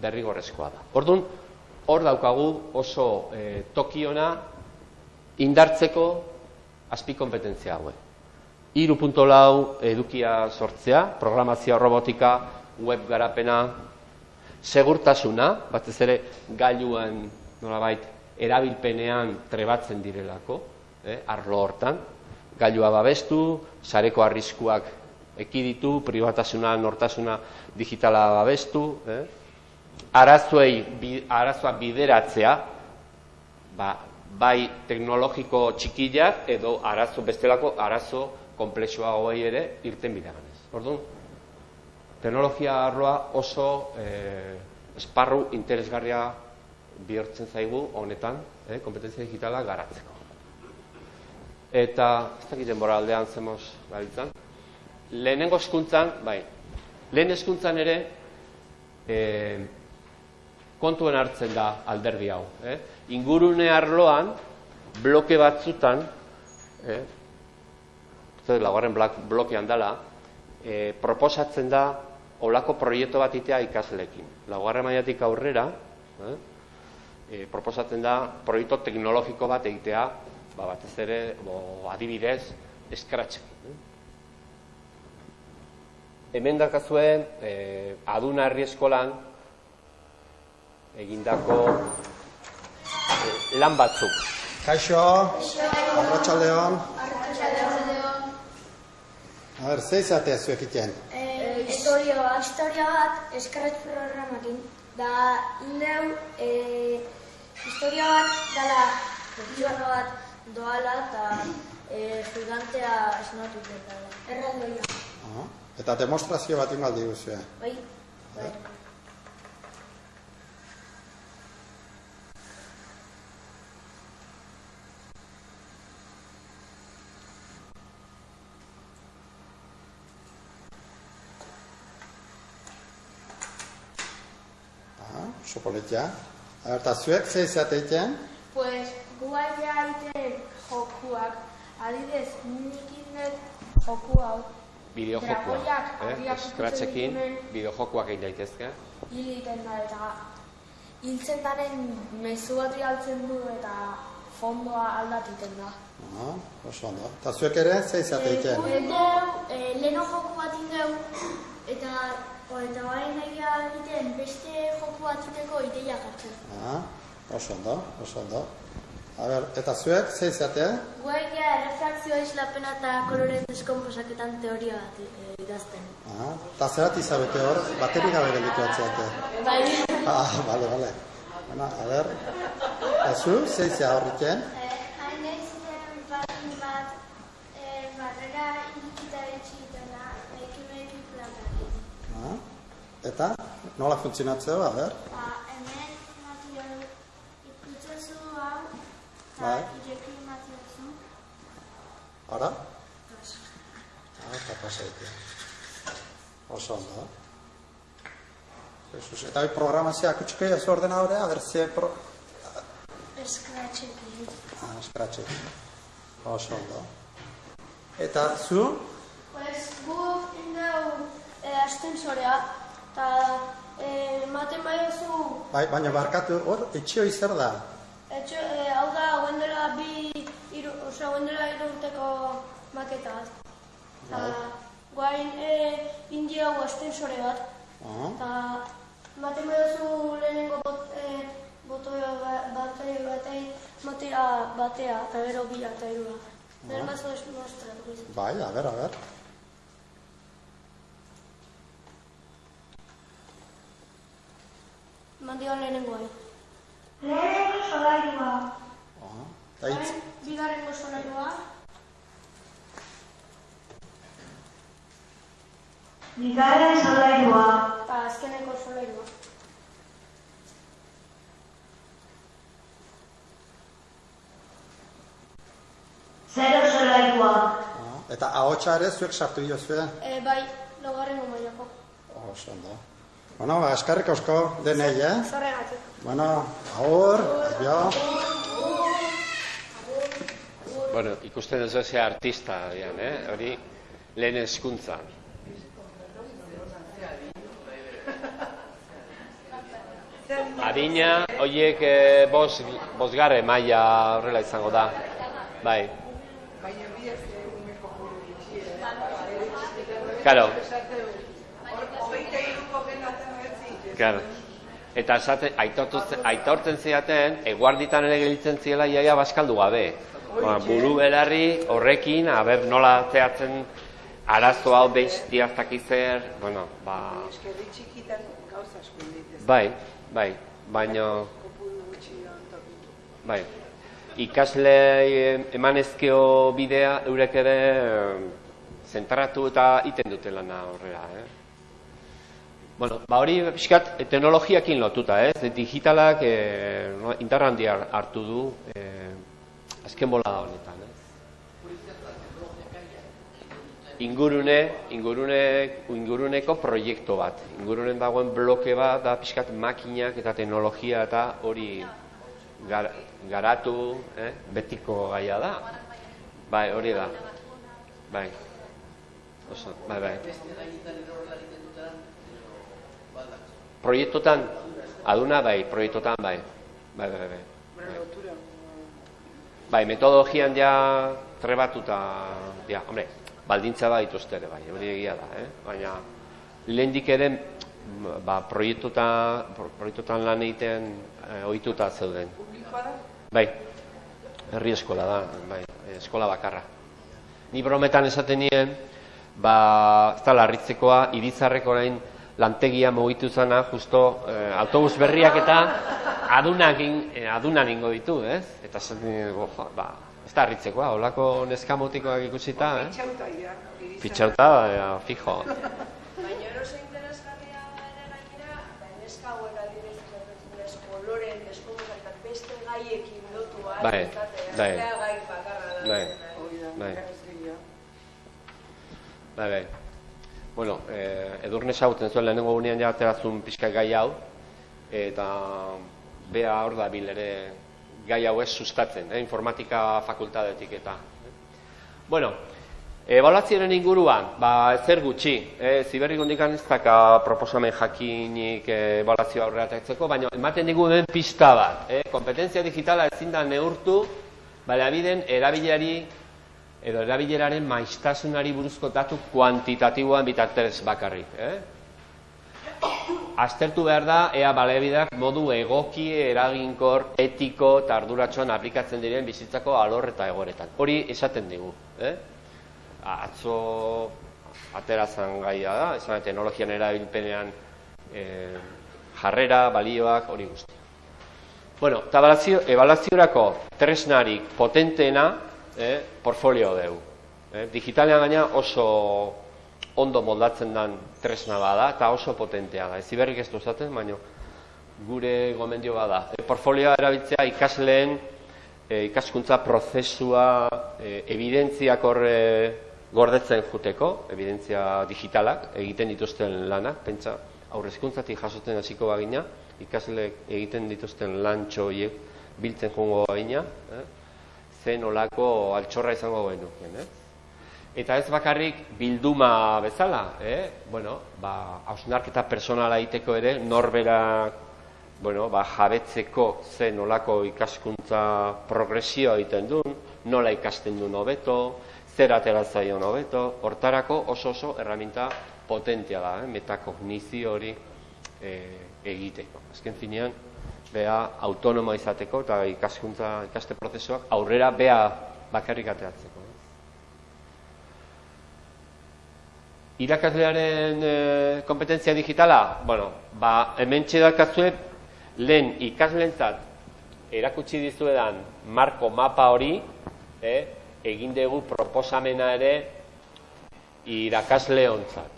derrigorezkoa da. Orduan, hor daukagu oso e, tokiona indartzeko azpi kompetentzia haue. Iru punto lau edukia sortzea, programazio robotika, web garapena, segurtasuna, batez ere gailuan nolabait erabilpenean trebatzen direlako, eh, arlo hortan, gailua babestu, sareko arriskuak ekiditu, privatasuna, nortasuna digitala babestu, eh? arazoei, bi, arazoa bideratzea, ba, bai teknologiko txikilak edo arazo bestelako arazo komplexua hoi ere irten bidaganez. Orduan, teknologia arloa oso eh, esparru interesgarria bihurtzen zaigu honetan, eh, kompetentzia digitala garatzeko. Eta, ez dakit denbora aldean zemoz gabiltzan, lehenengo eskuntzan, bai, lehen eskuntzan ere, e, kontuen hartzen da alderdi hau. Eh? Ingurune arloan, bloke batzutan, eh? zer, lagarren blokean dela, eh, proposatzen da olako proiektu bat itea ikasleekin. Laugarren maiatik aurrera, eh? E, proposatzen da proiektu teknologiko bat egitea, ba, batez ere, bo, adibidez, eskratzen. Eh? Hemen dakazue, eh, aduna herri eskolan, egindako eh, lan batzuk. Kaixo, arratxaldeon. A ber, ze izatea zuek iten? Eh, historia bat, historia bat eskarret programakin. Da, indeu, eh, historia bat dala, pertsona bat doala eta eh, gigantea esnatu dela. Erraldoia. Ah, eta demostrazio bat ingaldi guzua. Bai, bai. Ah, sopoletia. A ber, eta zuek ze izatea iten? Pues, guaia ite jokuak, adidez, nik indet joku hau. Bideojokuak, Dragoiak eh? abiakutzen Scratchekin ditunen- bideojokuak egin daitezke. hil egiten da eta hiltzen daren mezu bat bidaltzen du eta fondoa aldatiten da. Ah, oso ondo. Eta zuek ere ze izatea iten? Indeu, e, leno joku bat indeu eta eta bain egia egiten beste joku bat iteko ideia jartzen. Ah, oso ondo, oso ondo. A ber, eta zuek ze izatea? Guaigia errefrakzioa islapena eta kolore deskomposaketan teoria bat e, idazten. Ah, eta zerat izabete hor, bateri gabe gelditu atzeate. Bai, Ah, bale, bale. Bueno, a ber, eta zu, ze izia horriken? Hain ziren batin bat eh, barrera irikita etxitena ekimekin platakin. Eta, nola funtzionatzea, a ber? Ba, hemen material ikutzezu hau, Bai. eta ireki materialzu. Ara? Ah, eta pasaitea. Oso ondo. Jesus, eta hoi programazioa kutsiko jazu ordenadorea, a ber, ze pro... Eskratxekin. Ah, eskratxe. Oso ondo. Eta zu? Pues guk indeu e, astensorea eta e, ematen baiozu Bai, baina barkatu, hor, etxio zer da? Etxo, e, hau da, guen dela bi, iru, osea, guen dela iru urteko maketa bat. Eta, guain, e, indi hau astensore bat. Ah, Eta, ematen baiozu lehenengo bot, e, botoi ba- batei batei, matera batea, eta gero bila eta irua. Bazo ez mostratuko izan. bai, a ber, a ber. Mandigan lehenengo hain. Lehenengo solairua. Ah, eta hitz, Bigarrengo solairua, Bigarren solairua. eta azkeneko solairua. Zero solairua. eta ahotsa ere zuek sartu diozue? E, bai, laugarrengo mailako. Oso ondo. Bueno, ba, eskarrik asko denei, eh? Zorregatik. Bueno, aur, adio. Bueno, ikusten duzu ze artista, dian, eh? hori lehen eskuntza. Adina, horiek eh, bos, bosgarre maila horrela izango da. bai. Claro. Claro. Eta esate, aitortzen ziaten, eguarditan ere gelitzen ziela iaia baskaldu gabe. Ba, buru belarri horrekin, aber nola zehatzen arazo hau behiz diaztakizer, bueno, ba... Eskerri txikitan gauza asko. Bai, bai, baino, bai. Ikasle emanezkeo bidea eurek ere zentratu eta iten dute lana horrela, eh? Bueno, ba hori pixkat eh, teknologiakin lotuta, ez? Digitalak eh, no, indar handia hartu du eh, azken bolada honetan, ez? Ingurune, ingurune, inguruneko proiektu bat. Ingurunen dagoen bloke bat da pixkat makinak eta teknologia eta hori gar, garatu, eh? betiko gaia da. Bai, hori da. Bai. Oso, bai, bai. Proiektotan, aduna bai, proiektotan bai. Bai, bai, bai. Lotura. Bai, metodologian ja trebatuta, ja, hombre, baldintza bat dituzte ere bai, hori egia da, eh? Baina, lehendik ere, ba, proiektutan, pro- proiektutan lan egiten eh, ohituta zeuden. Publikoa da? Bai, herri eskola da, bai, eskola bakarra. Ni brometan esaten nien, ba, ez da larritzekoa, irizarreko orain lantegia mugitu zana, justo eh, autobus berriak eta adunak in- eh, adunan ingo ditu, ez? Eta bo, jo, ba, ez da harritzekoa, holako neskamotikoak ikusita, eh? Itxauta, ja. Fitxauta, eh, fijo. Baina oso interesgarria ere gainera, ba, neska hauek adibidez koloren eta beste gaiekin lotu ahal Bai, bai. gai bakarra da. Bai. Bai. ikasgaia. Bai, bai. Bueno, eh, edurne esagutzen zuen lehenengo gunean ja aterazun pixka gai hau, eta bea hor da bil ere gai hau ez sustatzen, eh, informatika fakultatetik eta. Bueno, ebaluazioaren inguruan, ba, zer gutxi, eh, ziberrik hondikan ez daka proposamen jakinik eh, ebaluazioa aurrera atetzeko, baina ematen digu den pista bat, eh, kompetentzia digitala ezin da neurtu, baliabideen erabilari edo erabileraren maiztasunari buruzko datu kuantitatiboan bitartez bakarrik. Eh? Aztertu behar da, ea balebidak modu egoki, eraginkor, etiko eta arduratsuan aplikatzen diren bizitzako alor eta egoretan. Hori esaten digu. Eh? Atzo aterazan gaia da, esan teknologian erabilpenean eh, jarrera, balioak, hori guzti. Bueno, eta ebaluaziorako tresnarik potenteena eh, portfolio deu. Eh, digitalean gaina oso ondo moldatzen den tresna bada eta oso potentea da. Ez iberrik ez du esaten, baina gure gomendio bada. E, portfolioa erabiltzea ikasleen e, ikaskuntza prozesua e, evidentziak horre gordetzen juteko, evidentzia digitalak egiten dituzten lanak, pentsa aurrezkuntzatik jasotzen hasiko bagina, ikasleek egiten dituzten lantxo horiek biltzen joango bagina, eh? Zen olako altxorra izango genukien, eh? Eta ez bakarrik bilduma bezala, eh? bueno, ba, hausnarketa personala egiteko ere, norberak bueno, ba, jabetzeko ze nolako ikaskuntza progresioa egiten duen, nola ikasten duen hobeto, zer atera zaion hobeto, hortarako oso oso erraminta potentia da, eh? metakognizio hori eh, egiteko. Azken finean, bea autonomo izateko eta ikaskuntza ikaste prozesuak aurrera bea bakarrik ateratzeko. eh. Irakaslearen e, kompetentzia digitala, bueno, ba, hemen txedakazue lehen ikaslentzat erakutsi dizuedan marko mapa hori, eh, egin dugu proposamena ere irakasle hontzat.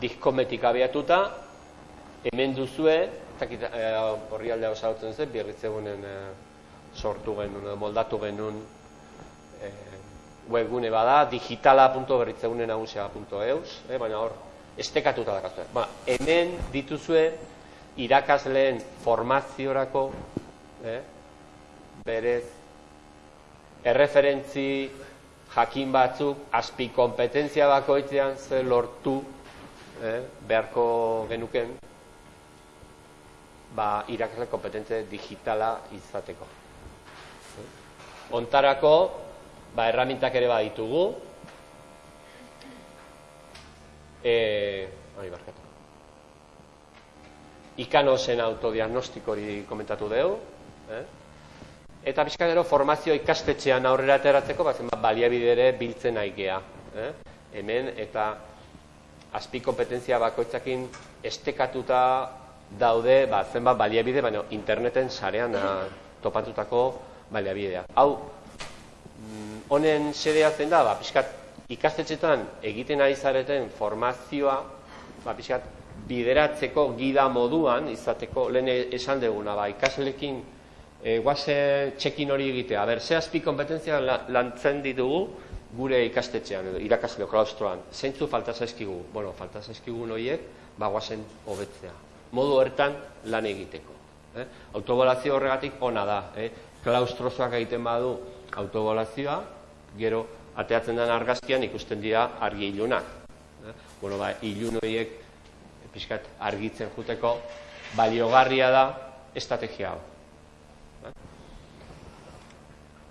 Diskometik abiatuta, hemen duzue, dakit eh, horri aldea osautzen zen, birritzegunen eh, sortu genuen, moldatu genuen eh, webgune bada, digitala.berritzegunenagusia.eus, eh, baina hor, estekatuta dakazue. Ba, hemen dituzue irakasleen formaziorako, eh, berez, erreferentzi jakin batzuk, azpi kompetentzia bakoitzean ze lortu eh, beharko genuken ba, irakasle kompetentzia digitala izateko. ontarako, ba, erramintak ere baditugu. E, hori barkatu. Ikanosen autodiagnostiko hori komentatu dugu. Eh? Eta pixka gero formazio ikastetxean aurrera ateratzeko, ba, zenbat baliabide ere biltzen nahi gea. Eh? Hemen eta azpi kompetentzia bakoitzakin estekatuta daude ba, zenbat baliabide, baina interneten sarean ah, topatutako baliabidea. Hau, mm, honen xedea zen da, ba, pixkat ikastetxetan egiten ari zareten formazioa, ba, pixkat bideratzeko gida moduan, izateko lehen esan duguna, ba, ikaslekin e, guaze txekin hori egitea. Aber, ze azpi kompetentzia la- lantzen ditugu gure ikastetxean, edo irakasle klaustroan. Zeintzu falta zaizkigu? Bueno, falta zaizkigu horiek, ba, guazen hobetzea. Modu hortan lan egiteko. Eh? Autobolazio horregatik ona da. Eh? Klaustrozoak egiten badu autobolazioa, gero ateatzen den argazkian ikusten dira argi ilunak. Eh? Bueno, ba, ilun horiek pixkat argitzen juteko baliogarria da estrategia hau. Eh?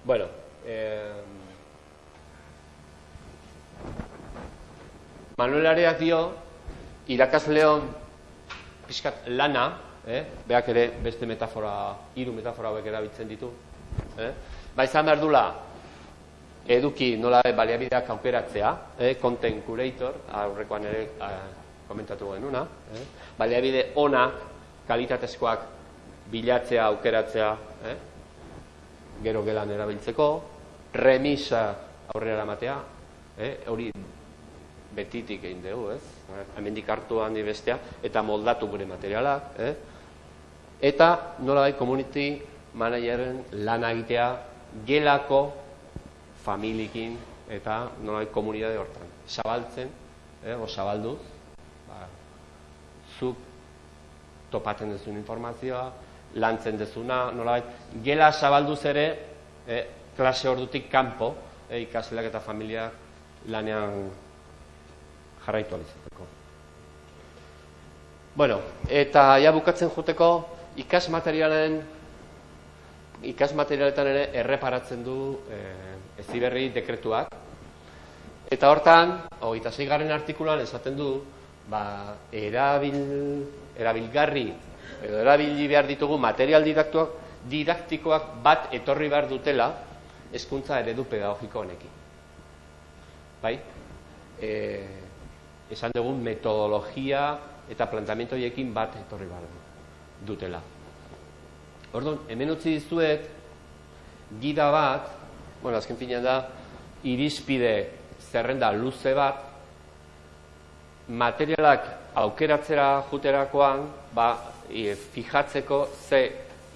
Bueno, eh, Manuel Areak dio, irakasleon pixkat lana, eh? beak ere beste metafora, hiru metafora hauek erabiltzen ditu, eh? ba izan behar dula, eduki nola baliabideak aukeratzea, eh? content curator, aurrekoan ere eh, komentatu genuna, eh? baliabide ona, kalitatezkoak bilatzea, aukeratzea, eh? gero gelan erabiltzeko, remisa aurrera eramatea, eh? hori betitik egin dugu, ez? Hemendik hartu handi bestea, eta moldatu gure materialak, eh? Eta nola bai community manageren lana egitea gelako familiekin eta nola bai komunitate hortan. Zabaltzen, eh? o zabaldu, ba, zuk topatzen duzun informazioa, lantzen dezuna, nola bai, gela zabalduz ere, eh? klase ordutik kanpo, eh? ikasleak eta familiak lanean jarraitu alizateko. Bueno, eta ja bukatzen juteko ikas materialen ikas materialetan ere erreparatzen du eh, eziberri dekretuak. Eta hortan, hogeita garren artikulan esaten du, ba, erabil, erabilgarri edo erabili behar ditugu material didaktuak, didaktikoak bat etorri behar dutela hezkuntza eredu pedagogiko honekin. Bai? E, esan dugun metodologia eta plantamiento horiekin bat etorri behar dutela. Orduan, hemen utzi dizuet, gida bat, bueno, azken finean da, irizpide zerrenda luze bat, materialak aukeratzera juterakoan, ba, e, fijatzeko ze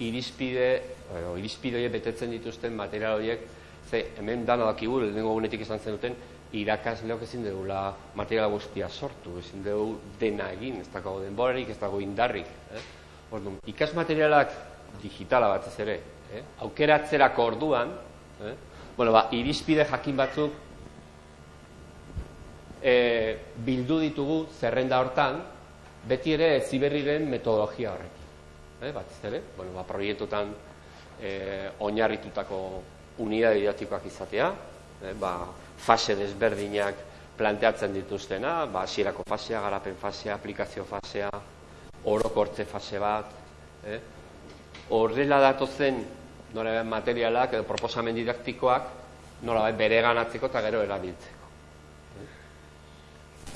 irizpide, edo, irizpide horiek betetzen dituzten material horiek, ze hemen dano dakigu, lehenengo gunetik esan zen duten, irakasleok ezin dugula material guztia sortu, ezin dugu dena egin, ez dago denborarik, ez dago indarrik. Eh? Orduan, ikas materialak digitala batez ere, eh? aukeratzerako orduan, eh? bueno, ba, irizpide jakin batzuk e, bildu ditugu zerrenda hortan, beti ere ziberriren metodologia horrekin. Eh? Batez ere, bueno, ba, proiektutan e, oinarritutako unidade didaktikoak izatea, eh? ba, fase desberdinak planteatzen dituztena, ba, hasierako fasea, garapen fasea, aplikazio fasea, orokortze fase bat, eh? horrela datozen nora materialak edo proposamen didaktikoak nola bere ganatzeko eta gero erabiltzeko. Eh?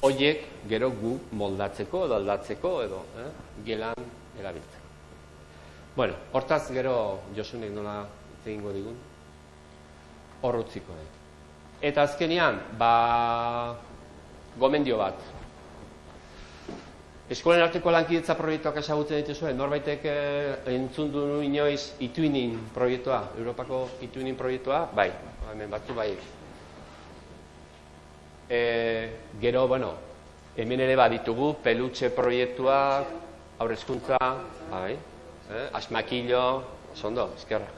Hoiek gero gu moldatzeko edo aldatzeko edo eh? gelan erabiltzeko. Bueno, hortaz gero Josunek nola egingo digun, horrutziko dut. Eta azkenean, ba, gomendio bat. Eskolen arteko lankidetza proiektuak ezagutzen dituzuen, norbaitek eh, entzun du inoiz ituinin proiektua, Europako ituinin proiektua, bai, hemen batzu bai. E, gero, bueno, hemen ere baditugu, pelutxe proiektuak, aurrezkuntza, bai, eh, asmakillo, sondo, eskerra.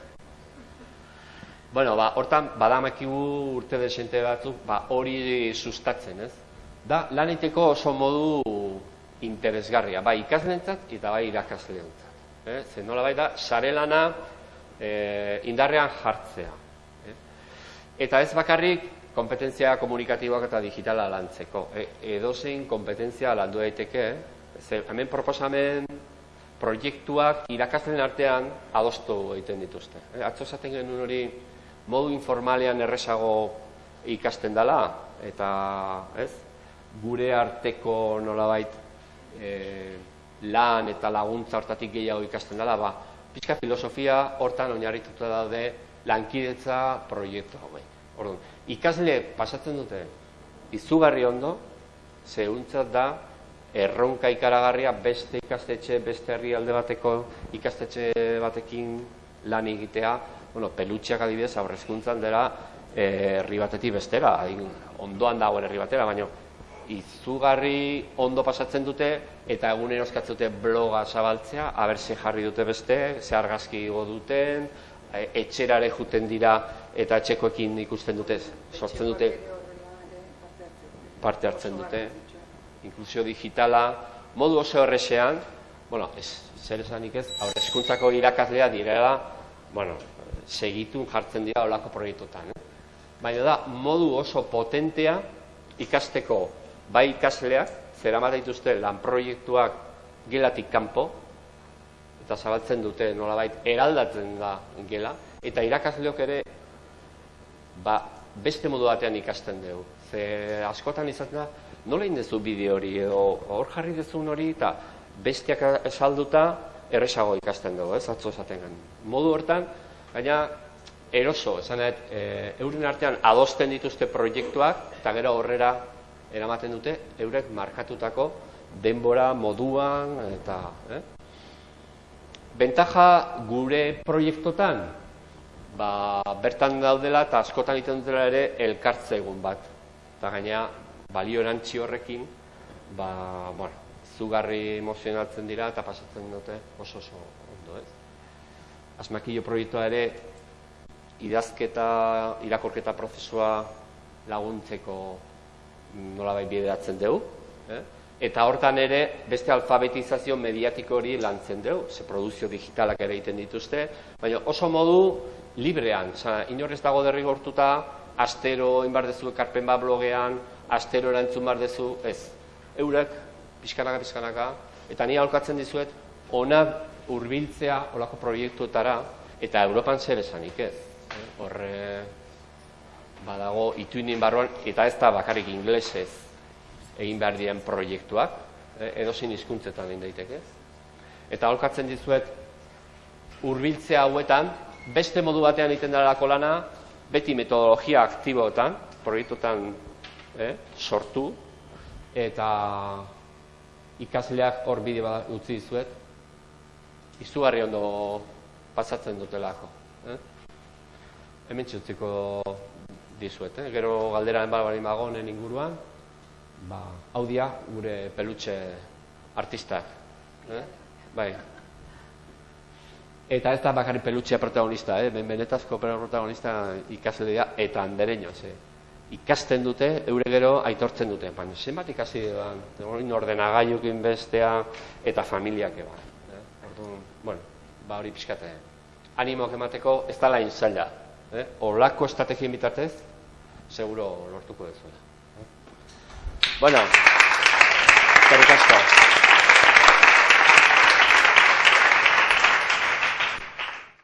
Bueno, ba, hortan, badamakigu urte desente batzuk, ba, hori sustatzen, ez? Da, lan egiteko oso modu interesgarria, bai ikaslentzat eta bai irakasleentzat. Eh? Zer nola bai da, sare lana eh, indarrean jartzea. Eta ez bakarrik kompetentzia komunikatiboak eta digitala lantzeko. E, edozein kompetentzia landu daiteke, ze hemen proposamen proiektuak irakasleen artean adostu egiten dituzte. E, atzo esaten genuen hori modu informalean erresago ikasten dela eta, ez? Gure arteko nolabait e, lan eta laguntza hortatik gehiago ikasten dela, ba, pixka filosofia hortan oinarrituta daude lankidetza proiektu hauek. Orduan, ikasle pasatzen dute izugarri ondo, zehuntzat da erronka ikaragarria beste ikastetxe, beste herrialde bateko ikastetxe batekin lan egitea, bueno, pelutxeak adibidez aurrezkuntzan dela eh, herri batetik bestera, adin, ondoan dagoen herri batera, baina izugarri ondo pasatzen dute eta egunero eskatzen dute bloga zabaltzea, aber ze jarri dute beste, ze argazki igo duten, e, etxerare juten dira eta etxekoekin ikusten dute, sortzen dute parte hartzen dute, inklusio digitala, modu oso horrexean, bueno, ez, zer esanik ez, eskuntzako irakaslea direla, bueno, segitun jartzen dira olako proiektutan. Eh? Baina da, modu oso potentea ikasteko bai ikasleak, zera dituzte lan proiektuak gelatik kanpo, eta zabaltzen dute nolabait eraldatzen da gela, eta irakasleok ere ba, beste modu batean ikasten dugu. Ze askotan izaten da, nola indezu bideo hori, edo hor jarri dezun hori, eta bestiak esalduta erresago ikasten dugu, ez atzo esaten. Modu hortan, gaina eroso, esan e, euren artean adosten dituzte proiektuak, eta gero horrera eramaten dute eurek markatutako denbora moduan eta eh? Bentaja gure proiektotan ba, bertan daudela eta askotan egiten dutela ere elkartze egun bat. Eta gaina balio erantzi horrekin ba, bueno, zugarri emozionatzen dira eta pasatzen dute oso oso ondo, ez? Asmakillo proiektua ere idazketa, irakorketa prozesua laguntzeko nola bai bideratzen dugu. Eh? Eta hortan ere, beste alfabetizazio mediatiko hori lantzen dugu, ze produzio digitalak ere egiten dituzte, baina oso modu librean, Osa, inorrez dago derrigortuta, astero inbar dezu ekarpen bat blogean, astero erantzun bar dezu, ez. Eurek, pixkanaka, pixkanaka, eta ni aholkatzen dizuet, ona hurbiltzea olako proiektuetara, eta Europan zer esanik ez. Horre, badago ituinin barruan, eta ez da bakarrik inglesez egin behar dien proiektuak, eh, edozin hizkuntzetan egin daiteke. Eta holkatzen dizuet, hurbiltzea hauetan, beste modu batean egiten dalako lana, beti metodologia aktiboetan, proiektuetan eh, sortu, eta ikasleak hor bide bat utzi dizuet, izugarri ondo pasatzen dutelako. Eh? Hemen txutziko dizuet, eh? gero galdera enbal bali magonen inguruan, ba, hau dia gure pelutxe artistak. Eh? Bai. Eta ez da bakarri pelutxea protagonista, eh? ben benetazko protagonista ikasle dira, eta andereño, ze. Ikasten dute, eure gero aitortzen dute. Baina, zenbat ikasi dira, ordenagailukin bestea, eta familiak eba. Eh? Orduan, bueno, ba hori pixkate. Animoak emateko ez da lain zaila. Eh? Olako estrategien bitartez, seguro lortuko dezuela. Bueno, eskerrik asko.